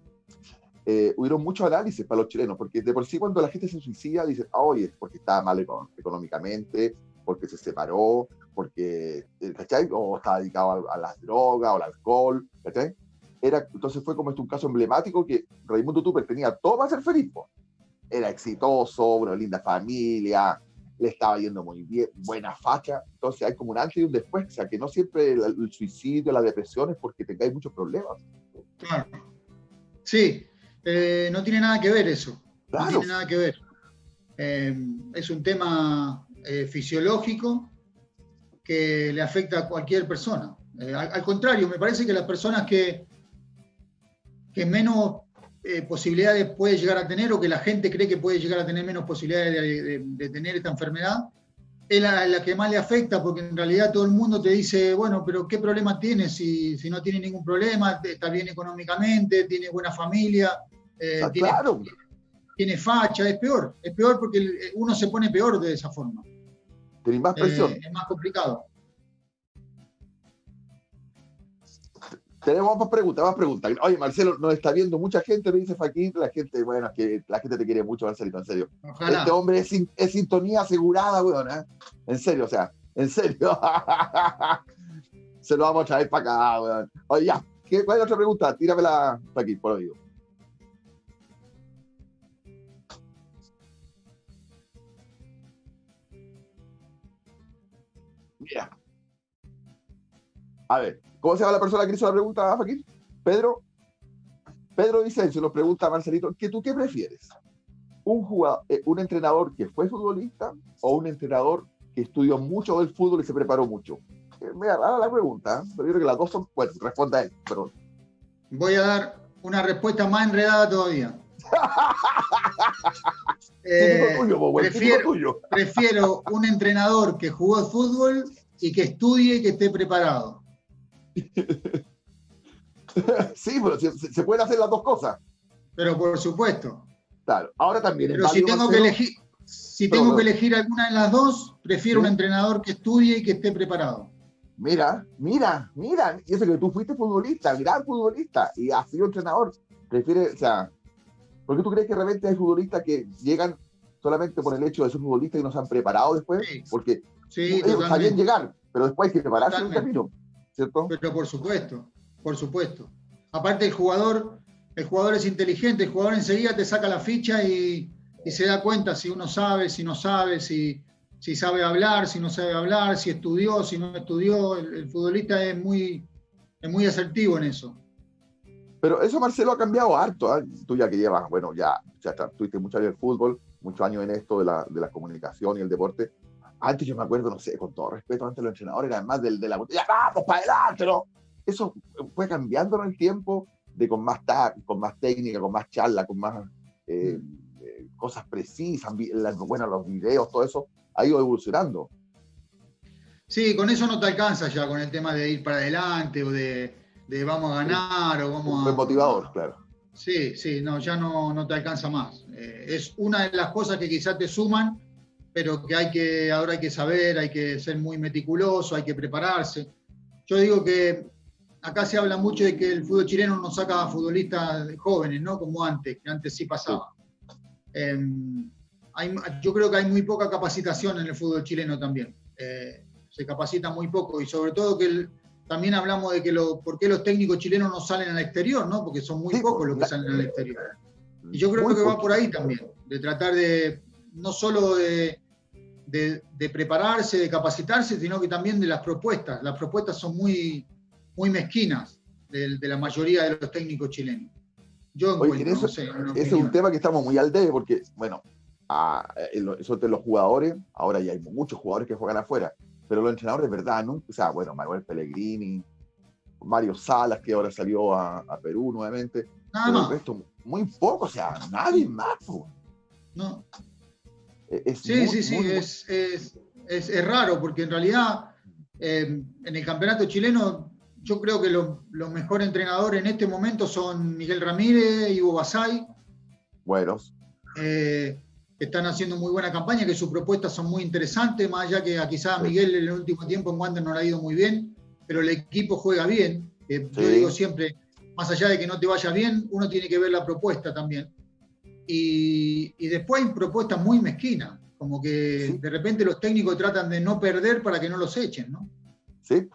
eh, hubieron muchos análisis para los chilenos, porque de por sí cuando la gente se suicida, dicen, ah, oye, es porque estaba mal económicamente, porque se separó, porque, eh, ¿cachai? O estaba dedicado a, las drogas o al alcohol, ¿cachai? Era, entonces fue como este un caso emblemático que Raimundo Tupper tenía todo para ser feliz, era exitoso, una linda familia, le estaba yendo muy bien, buena facha, entonces hay como un antes y un después, o sea, que no siempre el, suicidio, la depresión es porque tengáis muchos problemas. Claro. Sí, eh, no tiene nada que ver eso. No tiene nada que ver. Eh, es un tema eh, fisiológico que le afecta a cualquier persona. Al, contrario, me parece que las personas que, que menos eh, posibilidades puede llegar a tener o que la gente cree que puede llegar a tener menos posibilidades de, tener esta enfermedad, es la, que más le afecta porque en realidad todo el mundo te dice, bueno, pero ¿qué problema tiene si, si no tiene ningún problema? Está bien económicamente, tiene buena familia, eh, ah, tiene, tiene, facha, es peor, es peor porque uno se pone peor de esa forma. Más presión. es más complicado. Tenemos más preguntas, más preguntas. Oye, Marcelo, nos está viendo mucha gente, me dice Faquín, la gente, bueno, es que la gente te quiere mucho, Marcelito, en serio. Este hombre es, es, sintonía asegurada, weón, ¿eh? En serio, o sea, en serio. Se lo vamos a traer para acá, weón. Oye, ya, ¿qué, ¿cuál es la otra pregunta? Tíramela, Faquín, por oído. Mira. A ver, ¿Cómo se llama la persona que hizo la pregunta, Faquín? Pedro. Pedro se nos pregunta a Marcelito, ¿que tú qué prefieres? ¿Un, jugador, eh, ¿Un entrenador que fue futbolista o un entrenador que estudió mucho del fútbol y se preparó mucho? Eh, me da la pregunta, ¿eh? pero yo creo que las dos son. Bueno, responda él, perdón. Voy a dar una respuesta más enredada todavía. prefiero, prefiero un entrenador que jugó fútbol y que estudie y que esté preparado. sí, pero se, pueden hacer las dos cosas. Pero por supuesto. Claro, ahora también. Pero si tengo que elegir, si tengo que elegir alguna de las dos, prefiero un entrenador que estudie y que esté preparado. Mira, mira, mira, y eso que tú fuiste futbolista, gran futbolista, y has sido entrenador. Prefiere, o sea, ¿por qué tú crees que realmente hay futbolistas que llegan solamente por el hecho de ser futbolistas y no se han preparado después? Porque sí, ellos sabían llegar, pero después hay que prepararse en un camino. ¿Cierto? Pero por supuesto, por supuesto. Aparte el jugador, el jugador es inteligente, el jugador enseguida te saca la ficha y, se da cuenta si uno sabe, si no sabe, si, si sabe hablar, si no sabe hablar, si estudió, si no estudió. El, futbolista es muy, es muy asertivo en eso. Pero eso, Marcelo, ha cambiado harto. ¿eh? Tú ya que llevas, bueno, ya, ya tuviste mucho años en el fútbol, muchos años en esto de la, de la comunicación y el deporte antes yo me acuerdo, no sé, con todo respeto, antes los entrenadores eran más del, de la botella, vamos para adelante, ¿no? Eso fue cambiando en el tiempo, de con más, con más técnica, con más charla, con más eh, eh, cosas precisas, bueno, los videos, todo eso ha ido evolucionando. Sí, con eso no te alcanza ya, con el tema de ir para adelante o de, vamos a ganar o vamos a... motivador, claro. Sí, sí, no, ya no, no te alcanza más. Eh, es una de las cosas que quizás te suman pero que hay que, ahora hay que saber, hay que ser muy meticuloso, hay que prepararse. Yo digo que acá se habla mucho de que el fútbol chileno no saca futbolistas jóvenes, ¿no? Como antes, que antes sí pasaba. Em, yo creo que hay muy poca capacitación en el fútbol chileno también. Eh, se capacita muy poco y sobre todo que también hablamos de que lo, por qué los técnicos chilenos no salen al exterior, ¿no? Porque son muy pocos los que salen al exterior. Y yo creo que va por ahí también, de tratar de, no solo de, de, prepararse, de capacitarse, sino que también de las propuestas. Las propuestas son muy, muy mezquinas de, la mayoría de los técnicos chilenos. Yo Oye, eso, ese es un tema que estamos muy al debe, porque, bueno, eso de los jugadores, ahora ya hay muchos jugadores que juegan afuera, pero los entrenadores, de verdad, ¿no? O sea, bueno, Manuel Pellegrini, Mario Salas, que ahora salió a, Perú nuevamente. Nada más. muy poco, o sea, nadie más. No, sí, sí, sí, es, es, es, raro porque en realidad eh, en el campeonato chileno yo creo que los mejores entrenadores en este momento son Miguel Ramírez, y Ivo Basay. Buenos. Eh, están haciendo muy buena campaña, que sus propuestas son muy interesantes, más allá que a quizás Miguel en el último tiempo en Wander no le ha ido muy bien, pero el equipo juega bien. Yo digo siempre, más allá de que no te vaya bien, uno tiene que ver la propuesta también. Y, después hay propuestas muy mezquinas, como que de repente los técnicos tratan de no perder para que no los echen, ¿no? Sí.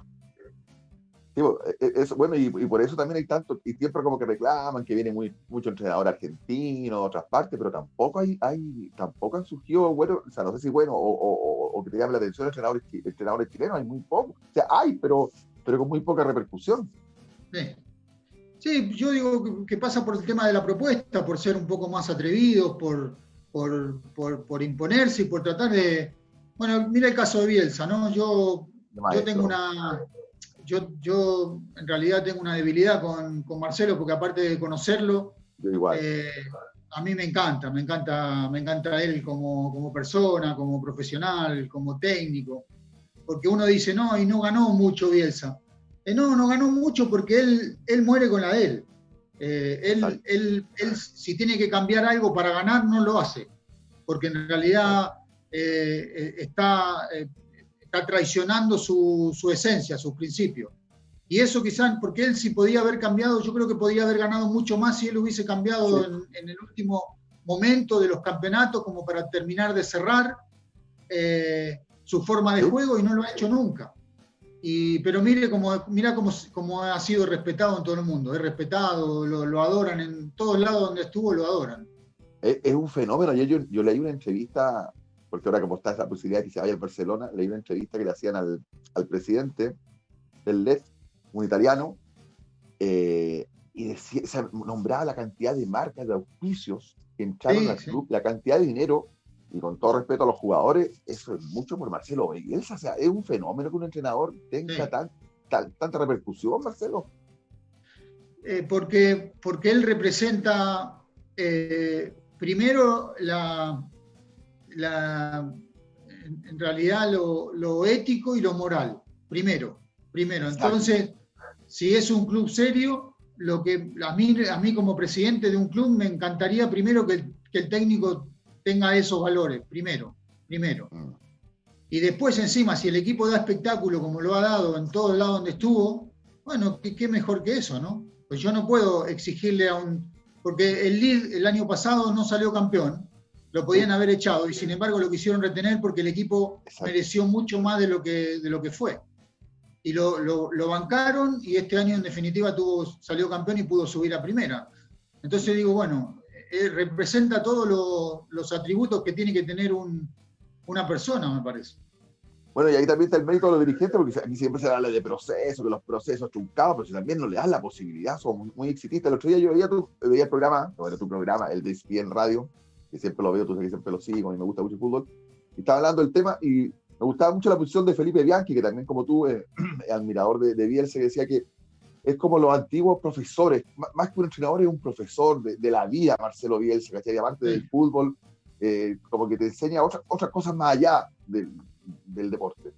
E, bueno, y, por eso también hay tanto, y siempre como que reclaman que viene muy, mucho entrenador argentino, de otras partes, pero tampoco hay, hay, tampoco han surgido, bueno, o sea, no sé si bueno, o, que te llame la atención entrenadores, entrenadores chilenos, hay muy poco. O sea, hay, pero, pero con muy poca repercusión. Sí. Sí, yo digo que pasa por el tema de la propuesta, por ser un poco más atrevidos, por, por, imponerse y por tratar de... Bueno, mira el caso de Bielsa, ¿no? Yo, yo tengo una... Yo, yo en realidad tengo una debilidad con, Marcelo porque aparte de conocerlo, igual. Eh, a mí me encanta, me encanta, me encanta él como, como persona, como profesional, como técnico. Porque uno dice, no, y no ganó mucho Bielsa. Eh, no, no ganó mucho porque él, él muere con la de él. Eh, él, él, él, si tiene que cambiar algo para ganar, no lo hace. Porque en realidad está, está traicionando su, su esencia, sus principios. Y eso quizás, porque él si podía haber cambiado, yo creo que podía haber ganado mucho más si él hubiese cambiado en, en, el último momento de los campeonatos como para terminar de cerrar eh, su forma de juego y no lo ha hecho nunca. Y, pero mire cómo, mira cómo, cómo, ha sido respetado en todo el mundo, es respetado, lo, lo, adoran, en todos lados donde estuvo lo adoran. Es, es un fenómeno, yo, yo, yo, leí una entrevista, porque ahora como está esa posibilidad de que se vaya al Barcelona, leí una entrevista que le hacían al, al presidente del LED, un italiano, eh, y decía, se nombraba la cantidad de marcas, de auspicios que entraron sí, al club, sí. la cantidad de dinero, y con todo respeto a los jugadores, eso es mucho por Marcelo Bielsa, o sea, es un fenómeno que un entrenador tenga sí. tan, tan, tanta repercusión, Marcelo. Eh, porque, porque él representa eh, primero la, la en, realidad lo, lo ético y lo moral, primero, primero. Entonces, si es un club serio, lo que a mí, a mí como presidente de un club me encantaría primero que, que el técnico tenga esos valores, primero, primero. Mm. Y después encima, si el equipo da espectáculo como lo ha dado en todos lados donde estuvo, bueno, ¿qué, qué mejor que eso, ¿no? Pues yo no puedo exigirle a un... Porque el Lille el año pasado no salió campeón, lo podían haber echado y sin embargo lo quisieron retener porque el equipo Exacto. mereció mucho más de lo que, de lo que fue y lo, lo, lo, bancaron y este año en definitiva tuvo, salió campeón y pudo subir a primera. Entonces digo, bueno, eh, representa todos lo, los atributos que tiene que tener un, una persona, me parece. Bueno, y ahí también está el mérito de los dirigentes, porque aquí siempre se habla de procesos, que los procesos truncados, pero si también no le das la posibilidad, son muy, exitistas. El otro día yo veía, tu, veía el programa, era tu programa, el de ESPN Radio, que siempre lo veo, tú sabes que siempre lo sigo, y me gusta mucho el fútbol, y estaba hablando del tema, y me gustaba mucho la posición de Felipe Bianchi, que también como tú, eh, admirador de, de Bielsa, decía que es como los antiguos profesores, más que un entrenador es un profesor de, de la vida, Marcelo Bielsa, ¿cachai? Aparte sí. del fútbol, eh, como que te enseña otras, otras cosas más allá del, del, deporte.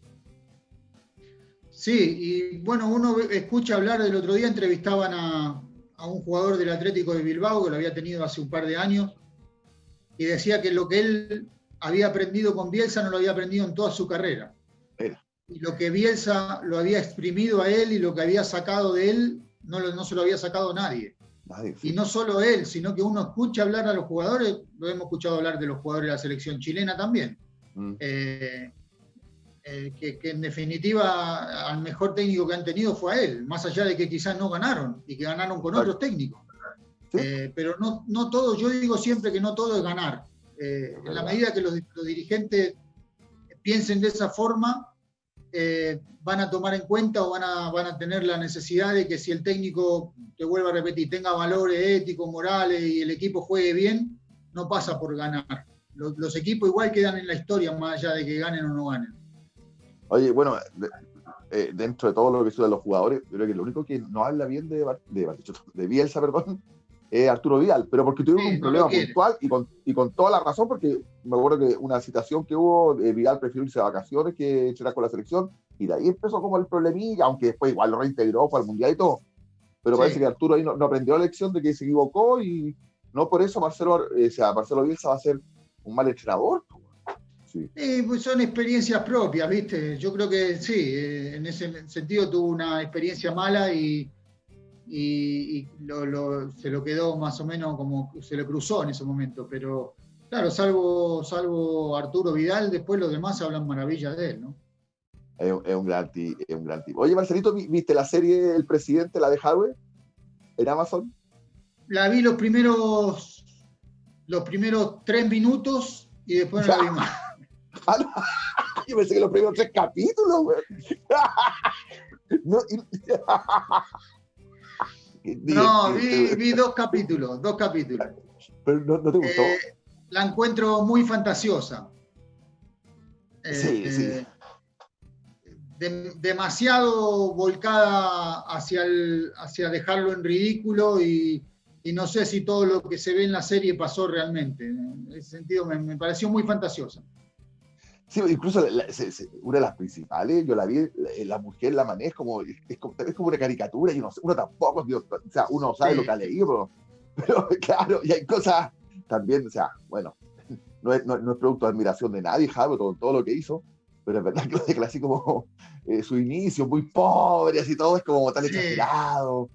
Sí, y bueno, uno escucha hablar del otro día, entrevistaban a, a un jugador del Atlético de Bilbao, que lo había tenido hace un par de años, y decía que lo que él había aprendido con Bielsa no lo había aprendido en toda su carrera. Y lo que Bielsa lo había exprimido a él y lo que había sacado de él, no, lo, no se lo había sacado nadie. nadie. Y no solo él, sino que uno escucha hablar a los jugadores, lo hemos escuchado hablar de los jugadores de la selección chilena también. Mm. Eh, eh, que, que, en definitiva al mejor técnico que han tenido fue a él, más allá de que quizás no ganaron y que ganaron con otros técnicos. ¿Sí? Eh, pero no, no todo, yo digo siempre que no todo es ganar eh, en la medida que los, los, dirigentes piensen de esa forma, eh, van a tomar en cuenta o van a, van a tener la necesidad de que si el técnico, te vuelvo a repetir, tenga valores éticos, morales y el equipo juegue bien, no pasa por ganar. Los, equipos igual quedan en la historia más allá de que ganen o no ganen. Oye, bueno, eh, dentro de todo lo que sucede los jugadores, yo creo que lo único que no habla bien de, de, de Bielsa, perdón, eh, Arturo Vidal, pero porque tuvimos sí, un problema no puntual y con, y con toda la razón, porque me acuerdo que una citación que hubo, eh, Vidal prefirió irse de vacaciones que entrenar con la selección, y de ahí empezó como el problemilla, aunque después igual lo reintegró, fue al Mundial y todo. Pero sí. parece que Arturo ahí no, no, aprendió la lección de que se equivocó y no por eso Marcelo, eh, o sea, Marcelo Bielsa va a ser un mal entrenador. Sí. Eh, pues son experiencias propias, ¿viste? Yo creo que sí, eh, en ese sentido tuvo una experiencia mala y, y, y lo, lo, se lo quedó más o menos como se le cruzó en ese momento, pero claro, salvo, salvo Arturo Vidal, después los demás hablan maravillas de él, ¿no? Es, es, un gran es un gran tipo. Oye, Marcelito, ¿viste la serie El Presidente, la de Hardware, en Amazon? La vi los primeros, los primeros tres minutos y después no la vi más. Yo pensé que los primeros tres capítulos, güey. no, y... No, vi, vi, dos capítulos, dos capítulos. Pero no, no te gustó. Eh, la encuentro muy fantasiosa. Sí, eh, sí. De, demasiado volcada hacia, el, hacia dejarlo en ridículo y, y no sé si todo lo que se ve en la serie pasó realmente. En ese sentido me, pareció muy fantasiosa. Sí, incluso una de las principales, yo la vi, la, mujer la maneja como, es como, es como una caricatura, y uno, uno tampoco, o sea, uno sabe lo que ha leído, pero, claro, y hay cosas también, o sea, bueno, no es, no, es producto de admiración de nadie, Javi, todo, todo lo que hizo, pero es verdad que lo de así como eh, su inicio, muy pobre, así todo, es como tan exagerado.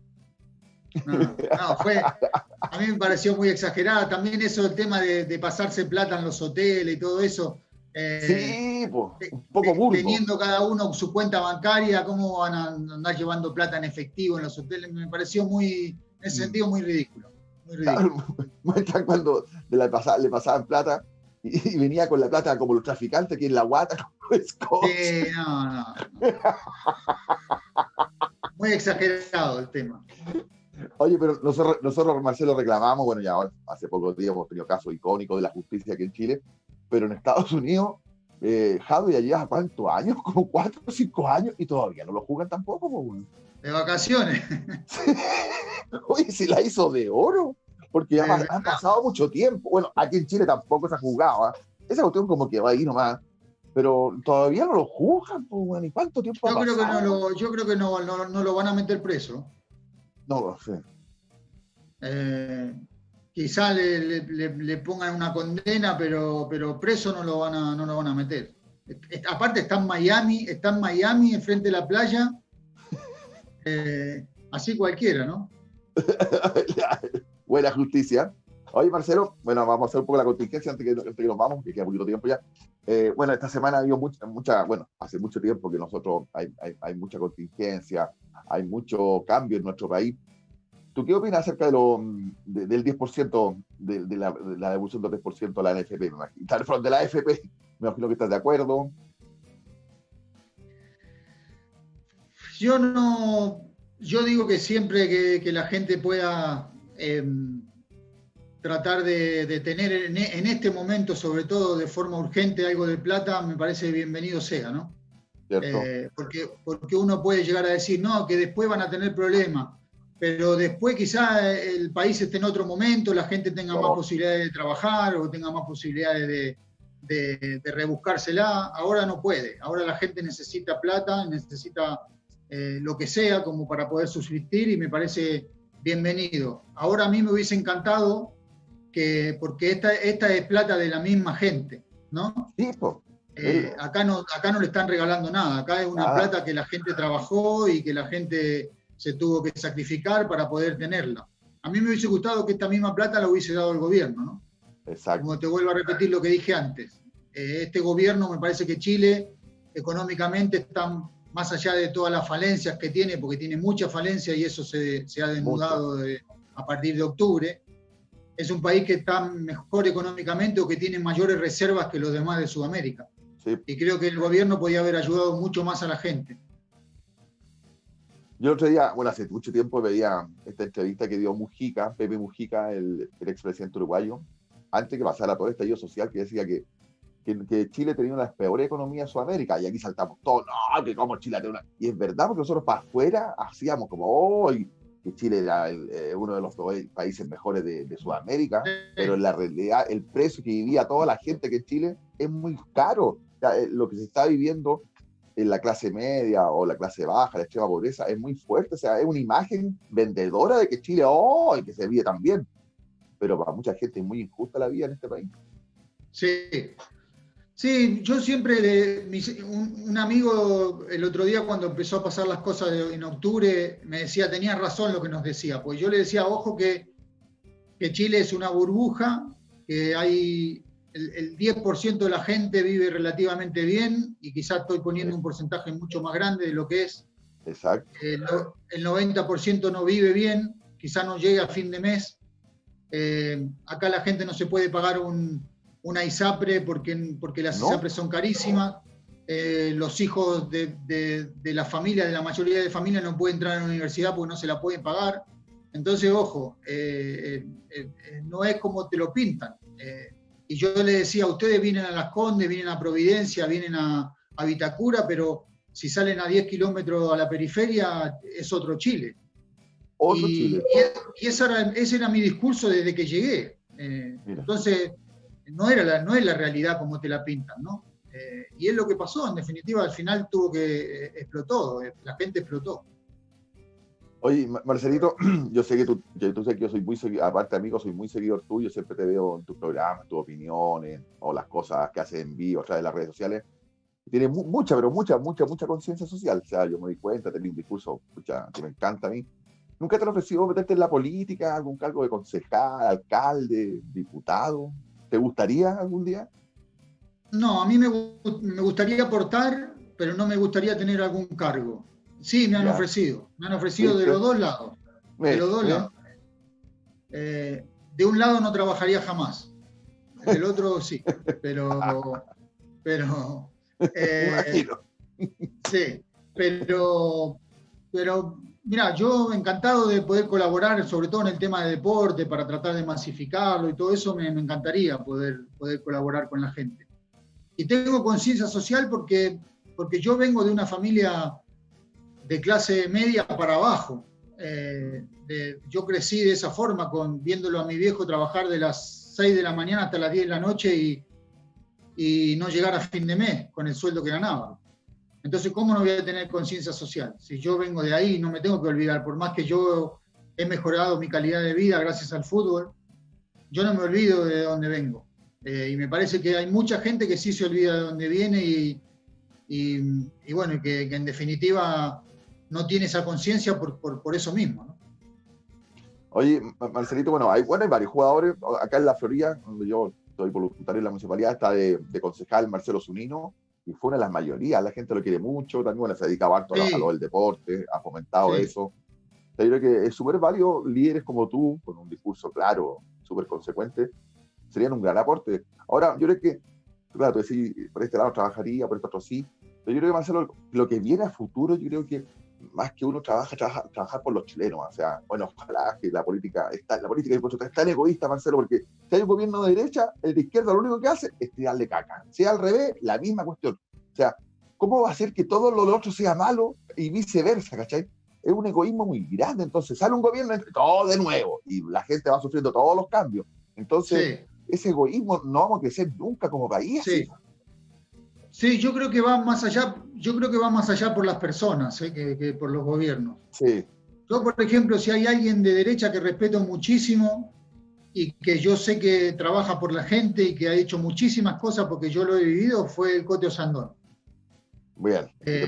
No, fue, a mí me pareció muy exagerada. También eso, el tema de, pasarse plata en los hoteles y todo eso. Eh, sí, pues, un poco burdo. Teniendo cada uno su cuenta bancaria, cómo van a andar llevando plata en efectivo en los hoteles, me pareció muy, en ese mm. sentido, muy ridículo. Muy ridículo. cuando le, le pasaban plata y, venía con la plata como los traficantes, que en la guata, como Sí, no, no. Muy exagerado el tema. Oye, pero nosotros, nosotros, Marcelo, reclamamos, bueno, ya hace pocos días hemos tenido casos icónicos de la justicia aquí en Chile, pero en Estados Unidos, eh, Javi ya lleva cuántos años, como cuatro o cinco años, y todavía no lo jugan tampoco. De vacaciones. Oye, si la hizo de oro, porque ya han pasado mucho tiempo. Bueno, aquí en Chile tampoco se ha jugado. ¿eh? Esa cuestión como que va ahí nomás pero todavía no lo juzgan, pues, ¿y cuánto tiempo yo creo Que no lo, yo creo que no, no, no, lo van a meter preso. No lo sé. Eh, quizá le, le, pongan una condena, pero, pero preso no lo, van a, no lo van a meter. Aparte está en Miami, está en Miami, enfrente de la playa. Eh, así cualquiera, ¿no? Buena justicia. Oye, Marcelo, bueno, vamos a hacer un poco la contingencia antes que, que nos vamos, que queda poquito tiempo ya. Eh, bueno, esta semana ha habido mucha, mucha, bueno, hace mucho tiempo que nosotros hay, hay, hay mucha contingencia, hay mucho cambio en nuestro país. ¿Tú qué opinas acerca de lo, del 10%, de, de, la, de, la, devolución del 10% de la NFP? Me imagino, de la AFP, me imagino que estás de acuerdo. Yo no, yo digo que siempre que, que la gente pueda eh, tratar de, de tener en, en, este momento, sobre todo de forma urgente, algo de plata, me parece bienvenido sea, ¿no? Eh, porque, porque uno puede llegar a decir, no, que después van a tener problemas, pero después quizá el país esté en otro momento, la gente tenga más posibilidades de trabajar o tenga más posibilidades de, de, rebuscársela. Ahora no puede, ahora la gente necesita plata, necesita eh, lo que sea como para poder subsistir y me parece bienvenido. Ahora a mí me hubiese encantado que, porque esta, esta es plata de la misma gente, ¿no? Sí, eh, acá, no, acá no le están regalando nada, acá es una plata que la gente trabajó y que la gente se tuvo que sacrificar para poder tenerla. A mí me hubiese gustado que esta misma plata la hubiese dado el gobierno, ¿no? Exacto. Como te vuelvo a repetir lo que dije antes. Eh, este gobierno, me parece que Chile económicamente está más allá de todas las falencias que tiene, porque tiene muchas falencias y eso se, se ha desnudado a partir de octubre es un país que está mejor económicamente o que tiene mayores reservas que los demás de Sudamérica. Y creo que el gobierno podía haber ayudado mucho más a la gente. Yo el otro día, bueno, hace mucho tiempo veía esta entrevista que dio Mujica, Pepe Mujica, el, el expresidente uruguayo, antes que pasara todo este estallido social, que decía que, que, Chile tenía una de las peores economías de Sudamérica, y aquí saltamos todos, no, que como Chile tiene una... Y es verdad, porque nosotros para afuera hacíamos como, oh, que Chile era eh, uno de los países mejores de, Sudamérica, pero en la realidad el precio que vivía toda la gente que en Chile es muy caro. Eh, lo que se está viviendo en la clase media o la clase baja, la extrema pobreza, es muy fuerte. O sea, es una imagen vendedora de que Chile, oh, y que se vive tan bien. Pero para mucha gente es muy injusta la vida en este país. Sí, Sí, yo siempre, un, amigo el otro día cuando empezó a pasar las cosas en octubre me decía, tenía razón lo que nos decía, pues yo le decía, ojo que, que Chile es una burbuja, que hay el, 10% de la gente vive relativamente bien y quizás estoy poniendo un porcentaje mucho más grande de lo que es. Exacto. el, 90% no vive bien, quizás no llega a fin de mes. Eh, acá la gente no se puede pagar un una ISAPRE porque, porque las ISAPRES son carísimas. Eh, los hijos de, de, la familia, de la mayoría de familias, no pueden entrar a la universidad porque no se la pueden pagar. Entonces, ojo, eh, no es como te lo pintan. Y yo le decía, ustedes vienen a Las Condes, vienen a Providencia, vienen a, a Vitacura, pero si salen a 10 kilómetros a la periferia, es otro Chile. y, ese, era, mi discurso desde que llegué. Eh, entonces, no, era la, no es la realidad como te la pintan, ¿no? Eh, y es lo que pasó, en definitiva, al final tuvo que, explotó, la gente explotó. Oye, Marcelito, yo sé que tú, tú sé que yo soy muy seguidor, aparte amigo, soy muy seguidor tuyo, siempre te veo en tus programas, tus opiniones, o las cosas que haces en vivo, o sea, de las redes sociales. Tiene mucha, pero mucha, mucha, mucha conciencia social. O sea, yo me di cuenta, tenés un discurso que me encanta a mí. ¿Nunca te han ofrecido meterte en la política, algún cargo de concejal, alcalde, diputado? ¿Te gustaría algún día? No, a mí me, me gustaría aportar, pero no me gustaría tener algún cargo. Sí, me han ofrecido. Me han ofrecido de los dos lados. De los dos lados. Eh, de un lado no trabajaría jamás. Del otro sí. Pero. Pero. Eh, sí. Pero. Pero. Mira, yo encantado de poder colaborar, sobre todo en el tema de deporte, para tratar de masificarlo y todo eso, me, me encantaría poder, poder colaborar con la gente. Y tengo conciencia social porque, porque yo vengo de una familia de clase media para abajo. Eh, yo crecí de esa forma, con, viéndolo a mi viejo trabajar de las 6 de la mañana hasta las 10 de la noche y, y no llegar a fin de mes con el sueldo que ganaba. Entonces, ¿cómo no voy a tener conciencia social? Si yo vengo de ahí, no me tengo que olvidar, por más que yo he mejorado mi calidad de vida gracias al fútbol, yo no me olvido de dónde vengo. Eh, y me parece que hay mucha gente que sí se olvida de dónde viene y, y, bueno, que, que, en definitiva no tiene esa conciencia por, por, eso mismo. ¿no? Oye, Marcelito, bueno hay, bueno, hay varios jugadores. Acá en la Florida, donde yo estoy voluntario en la municipalidad, está de, concejal Marcelo Zunino, y fue una de las mayorías. La gente lo quiere mucho, también bueno, se dedicaba harto a lo del deporte, ha fomentado eso. Yo creo que es súper válido, líderes como tú, con un discurso claro, súper consecuente, serían un gran aporte. Ahora, yo creo que, claro, tú decís, por este lado trabajaría, por este otro sí, pero yo creo que Marcelo, lo que viene a futuro, yo creo que más que uno trabaja, trabaja, trabajar por los chilenos. O sea, bueno, ojalá que la política, está, la política es tan egoísta, Marcelo, porque si hay un gobierno de derecha, el de izquierda lo único que hace es tirarle caca. Sea al revés, la misma cuestión. O sea, ¿cómo va a ser que todo lo otro sea malo y viceversa, cachai? Es un egoísmo muy grande. Entonces sale un gobierno, todo de nuevo, y la gente va sufriendo todos los cambios. Entonces, ese egoísmo no vamos a crecer nunca como país. Sí. Sí, yo creo que va más allá, yo creo que va más allá por las personas ¿eh? que, por los gobiernos. Sí. Yo, por ejemplo, si hay alguien de derecha que respeto muchísimo y que yo sé que trabaja por la gente y que ha hecho muchísimas cosas porque yo lo he vivido, fue el Coteo Sandón. Bien. Eh,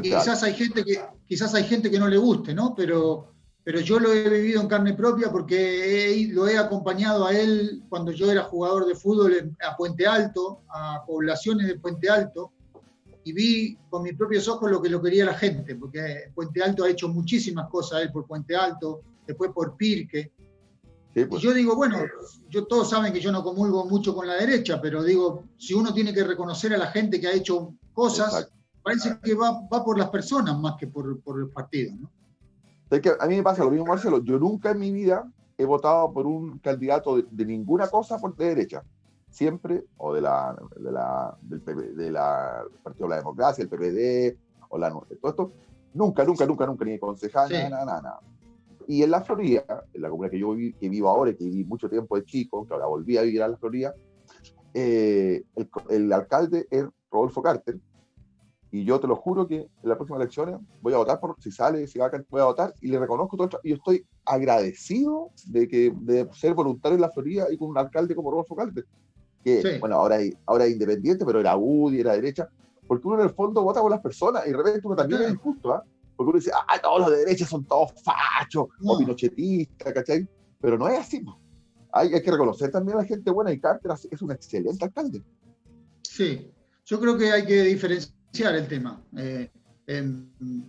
quizás hay gente que quizás hay gente que no le guste, ¿no? Pero pero yo lo he vivido en carne propia porque lo he acompañado a él cuando yo era jugador de fútbol a Puente Alto, a poblaciones de Puente Alto, y vi con mis propios ojos lo que lo quería la gente, porque Puente Alto ha hecho muchísimas cosas él por Puente Alto, después por Pirque. Y pues. yo digo, bueno, yo, todos saben que yo no comulgo mucho con la derecha, pero digo, si uno tiene que reconocer a la gente que ha hecho cosas, parece que va, va, por las personas más que por, por el partido, ¿no? Que a mí me pasa lo mismo, Marcelo. Yo nunca en mi vida he votado por un candidato de, ninguna cosa por de derecha. Siempre, o de la, de la, del, de la Partido de la Democracia, el PPD, o la todo esto. Nunca, nunca, nunca, nunca, ni concejal, nada, nada, nada. Y en la Florida, en la comunidad que yo que vivo ahora y que viví mucho tiempo de chico, que ahora volví a vivir a la Florida, eh, el, el, alcalde es Rodolfo Carter, y yo te lo juro que en las próximas elecciones voy a votar por si sale, si va a voy a votar y le reconozco todo. Y yo estoy agradecido de que de ser voluntario en la Florida y con un alcalde como Rodolfo Calde, que bueno, ahora, ahora es independiente, pero era UDI, era derecha, porque uno en el fondo vota por las personas y de repente uno también es injusto, ¿ah? Porque uno dice, ah, todos los de derecha son todos fachos o pinochetistas, ¿cachai? Pero no es así. Hay, hay que reconocer también a la gente buena y Carter es un excelente alcalde. Sí, yo creo que hay que diferenciar el tema. Eh,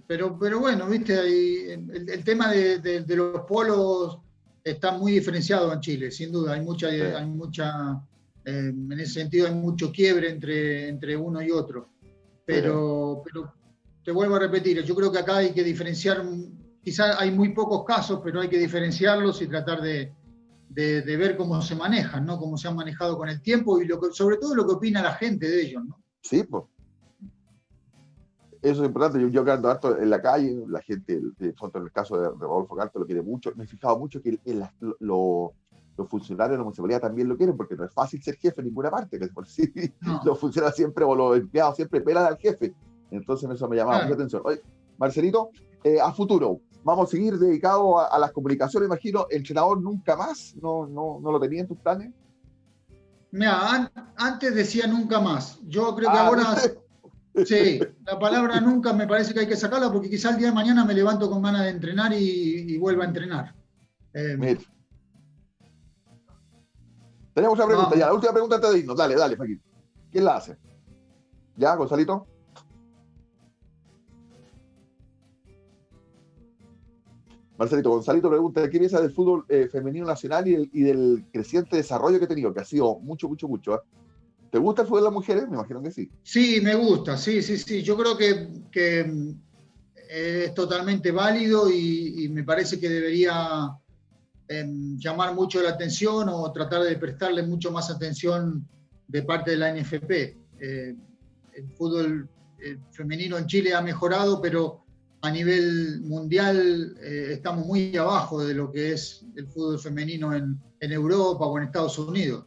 pero, pero bueno, viste, el, tema de, los polos está muy diferenciado en Chile, sin duda. Hay mucha, hay mucha em, en ese sentido hay mucho quiebre entre, entre uno y otro. Pero, pero te vuelvo a repetir, yo creo que acá hay que diferenciar, quizás hay muy pocos casos, pero hay que diferenciarlos y tratar de, de, ver cómo se manejan, ¿no? Cómo se han manejado con el tiempo y lo que, sobre todo lo que opina la gente de ellos, ¿no? Sí, pues Eso es importante. Yo, yo ando harto en la calle, la gente, en el caso de, Rodolfo Carto, lo quiere mucho. Me he fijado mucho que los funcionarios de la municipalidad también lo quieren, porque no es fácil ser jefe en ninguna parte. Que por sí, Los funcionarios siempre, o los empleados siempre pelan al jefe. Entonces eso me llamaba mucha atención. Oye, Marcelito, eh, a futuro, vamos a seguir dedicados a, las comunicaciones, imagino. ¿Entrenador nunca más? ¿No, no, no lo tenía en tus planes? Mira, antes decía nunca más. Yo creo que ah, ahora Sí, la palabra nunca me parece que hay que sacarla porque quizá el día de mañana me levanto con ganas de entrenar y, vuelvo a entrenar. Eh, Tenemos una pregunta ya, la última pregunta antes de irnos. Dale, dale, Faquín. ¿Quién la hace? ¿Ya, Gonzalito? Marcelito, Gonzalito pregunta, ¿qué piensa del fútbol eh, femenino nacional y del, creciente desarrollo que ha tenido? Que ha sido mucho, mucho, mucho. ¿eh? ¿Te gusta el fútbol de las mujeres? Me imagino que sí. Sí, me gusta, sí, sí, sí. Yo creo que, mm, es totalmente válido y, me parece que debería em, llamar mucho la atención o tratar de prestarle mucho más atención de parte de la NFP. Eh, el fútbol eh, femenino en Chile ha mejorado, pero a nivel mundial eh, estamos muy abajo de lo que es el fútbol femenino en, en Europa o en Estados Unidos.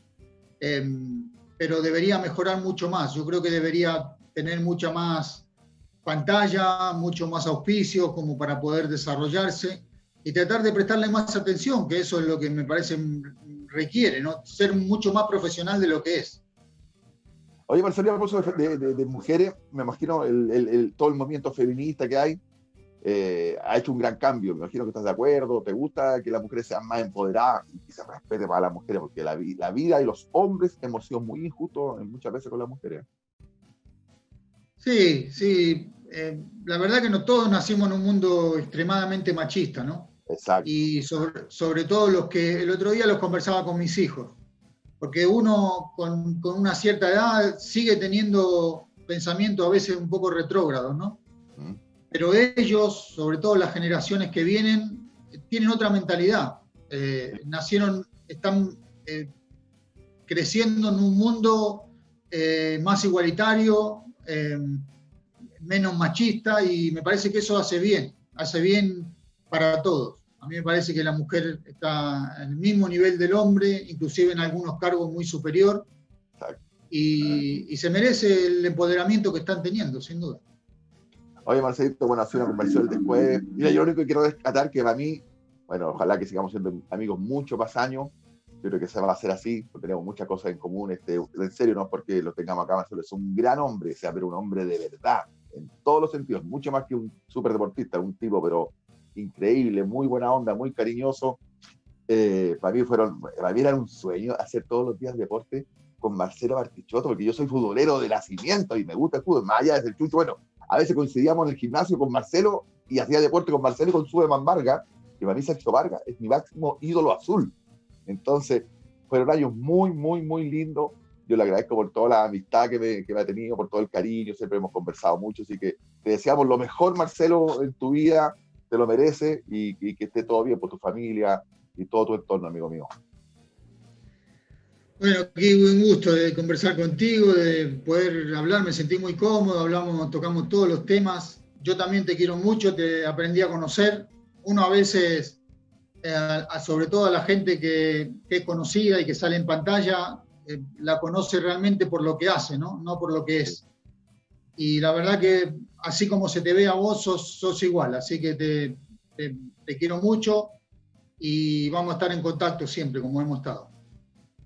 Pero debería mejorar mucho más. Yo creo que debería tener mucha más pantalla, mucho más auspicio como para poder desarrollarse y tratar de prestarle más atención, que eso es lo que me parece requiere, ¿no? ser mucho más profesional de lo que es. Oye, Marcelo, de, de, de, mujeres, me imagino el, todo el movimiento feminista que hay, eh, ha hecho un gran cambio. Me imagino que estás de acuerdo, te gusta que las mujeres sean más empoderadas y se respete para las mujeres, porque la, la vida y los hombres hemos sido muy injustos muchas veces con las mujeres. Sí, sí. Eh, la verdad que no todos nacimos en un mundo extremadamente machista, ¿no? Exacto. Y sobre, sobre todo los que el otro día los conversaba con mis hijos, porque uno con, con una cierta edad sigue teniendo pensamientos a veces un poco retrógrados, ¿no? Pero ellos, sobre todo las generaciones que vienen, tienen otra mentalidad. Eh, nacieron, están eh, creciendo en un mundo eh, más igualitario, menos machista, y me parece que eso hace bien, hace bien para todos. A mí me parece que la mujer está en el mismo nivel del hombre, inclusive en algunos cargos muy superior, y, y se merece el empoderamiento que están teniendo, sin duda. Oye, Marcelito, bueno, ha sido una conversación después. Mira, yo lo único que quiero rescatar que para mí, bueno, ojalá que sigamos siendo amigos mucho más años. Yo creo que se va a hacer así, porque tenemos muchas cosas en común. Este, en serio, no porque lo tengamos acá, Marcelo es un gran hombre, o sea, pero un hombre de verdad, en todos los sentidos, mucho más que un súper deportista, un tipo, pero increíble, muy buena onda, muy cariñoso. Eh, para mí fueron, para mí era un sueño hacer todos los días deporte con Marcelo Bartichotto, porque yo soy futbolero de nacimiento y me gusta el fútbol, más allá desde el chucho, bueno, a veces coincidíamos en el gimnasio con Marcelo y hacía deporte con Marcelo y con Subeman Vargas, que para mí Sergio Vargas es mi máximo ídolo azul. Entonces, fueron años muy, muy, muy lindos. Yo le agradezco por toda la amistad que me, que me ha tenido, por todo el cariño, siempre hemos conversado mucho, así que te deseamos lo mejor, Marcelo, en tu vida, te lo mereces y, y que esté todo bien por tu familia y todo tu entorno, amigo mío. Bueno, qué buen gusto de conversar contigo, de poder hablar, me sentí muy cómodo, hablamos, tocamos todos los temas. Yo también te quiero mucho, te aprendí a conocer. Uno a veces, eh, sobre todo a la gente que, es conocida y que sale en pantalla, eh, la conoce realmente por lo que hace, ¿no? no por lo que es. Y la verdad que así como se te ve a vos, sos, igual, así que te, te quiero mucho y vamos a estar en contacto siempre, como hemos estado.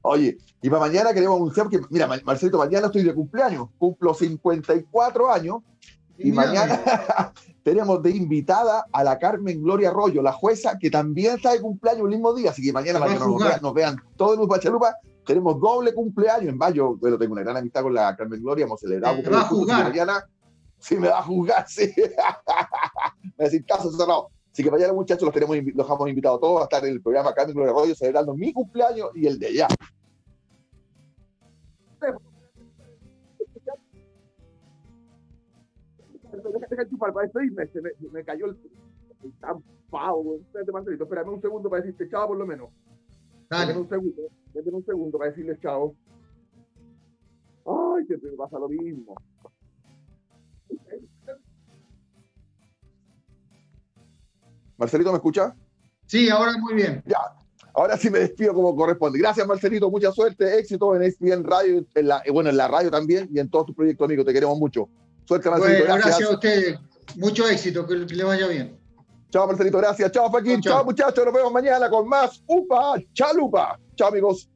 Oye, y para mañana queremos anunciar que, mira, Marcelito, mañana estoy de cumpleaños, cumplo 54 años y, mañana tenemos de invitada a la Carmen Gloria Arroyo, la jueza, que también está de cumpleaños el mismo día, así que mañana para que nos vean, nos vean todos en Bachalupa, tenemos doble cumpleaños en mayo, bueno, tengo una gran amistad con la Carmen Gloria, hemos celebrado me va a jugar. mañana, sí, me va a jugar, sí, me va a decir caso cerrado. Así que mañana, muchachos, los, tenemos, los hemos invitado todos a estar en el programa Carmen Gloria Arroyo celebrando mi cumpleaños y el de ella. Deja chupar para despedirme, se me, me cayó el, el tampado, Espérate, Marcelito, espérame un segundo para decirte chao por lo menos. Dale. un segundo, déjame un segundo para decirle chao. Ay, siempre me pasa lo mismo. Marcelito, ¿me escucha? Sí, ahora muy bien. Ya, ahora sí me despido como corresponde. Gracias, Marcelito, mucha suerte, éxito en ESPN Radio, en la, bueno, en la radio también y en todos tus proyectos, amigo. Te queremos mucho. Suerte, Marcelito. Bueno, gracias. a ustedes. Mucho éxito, que le vaya bien. Chao, Marcelito, gracias. Chao, Joaquín. Chao, muchachos. Nos vemos mañana con más UPA Chalupa. Chao, amigos.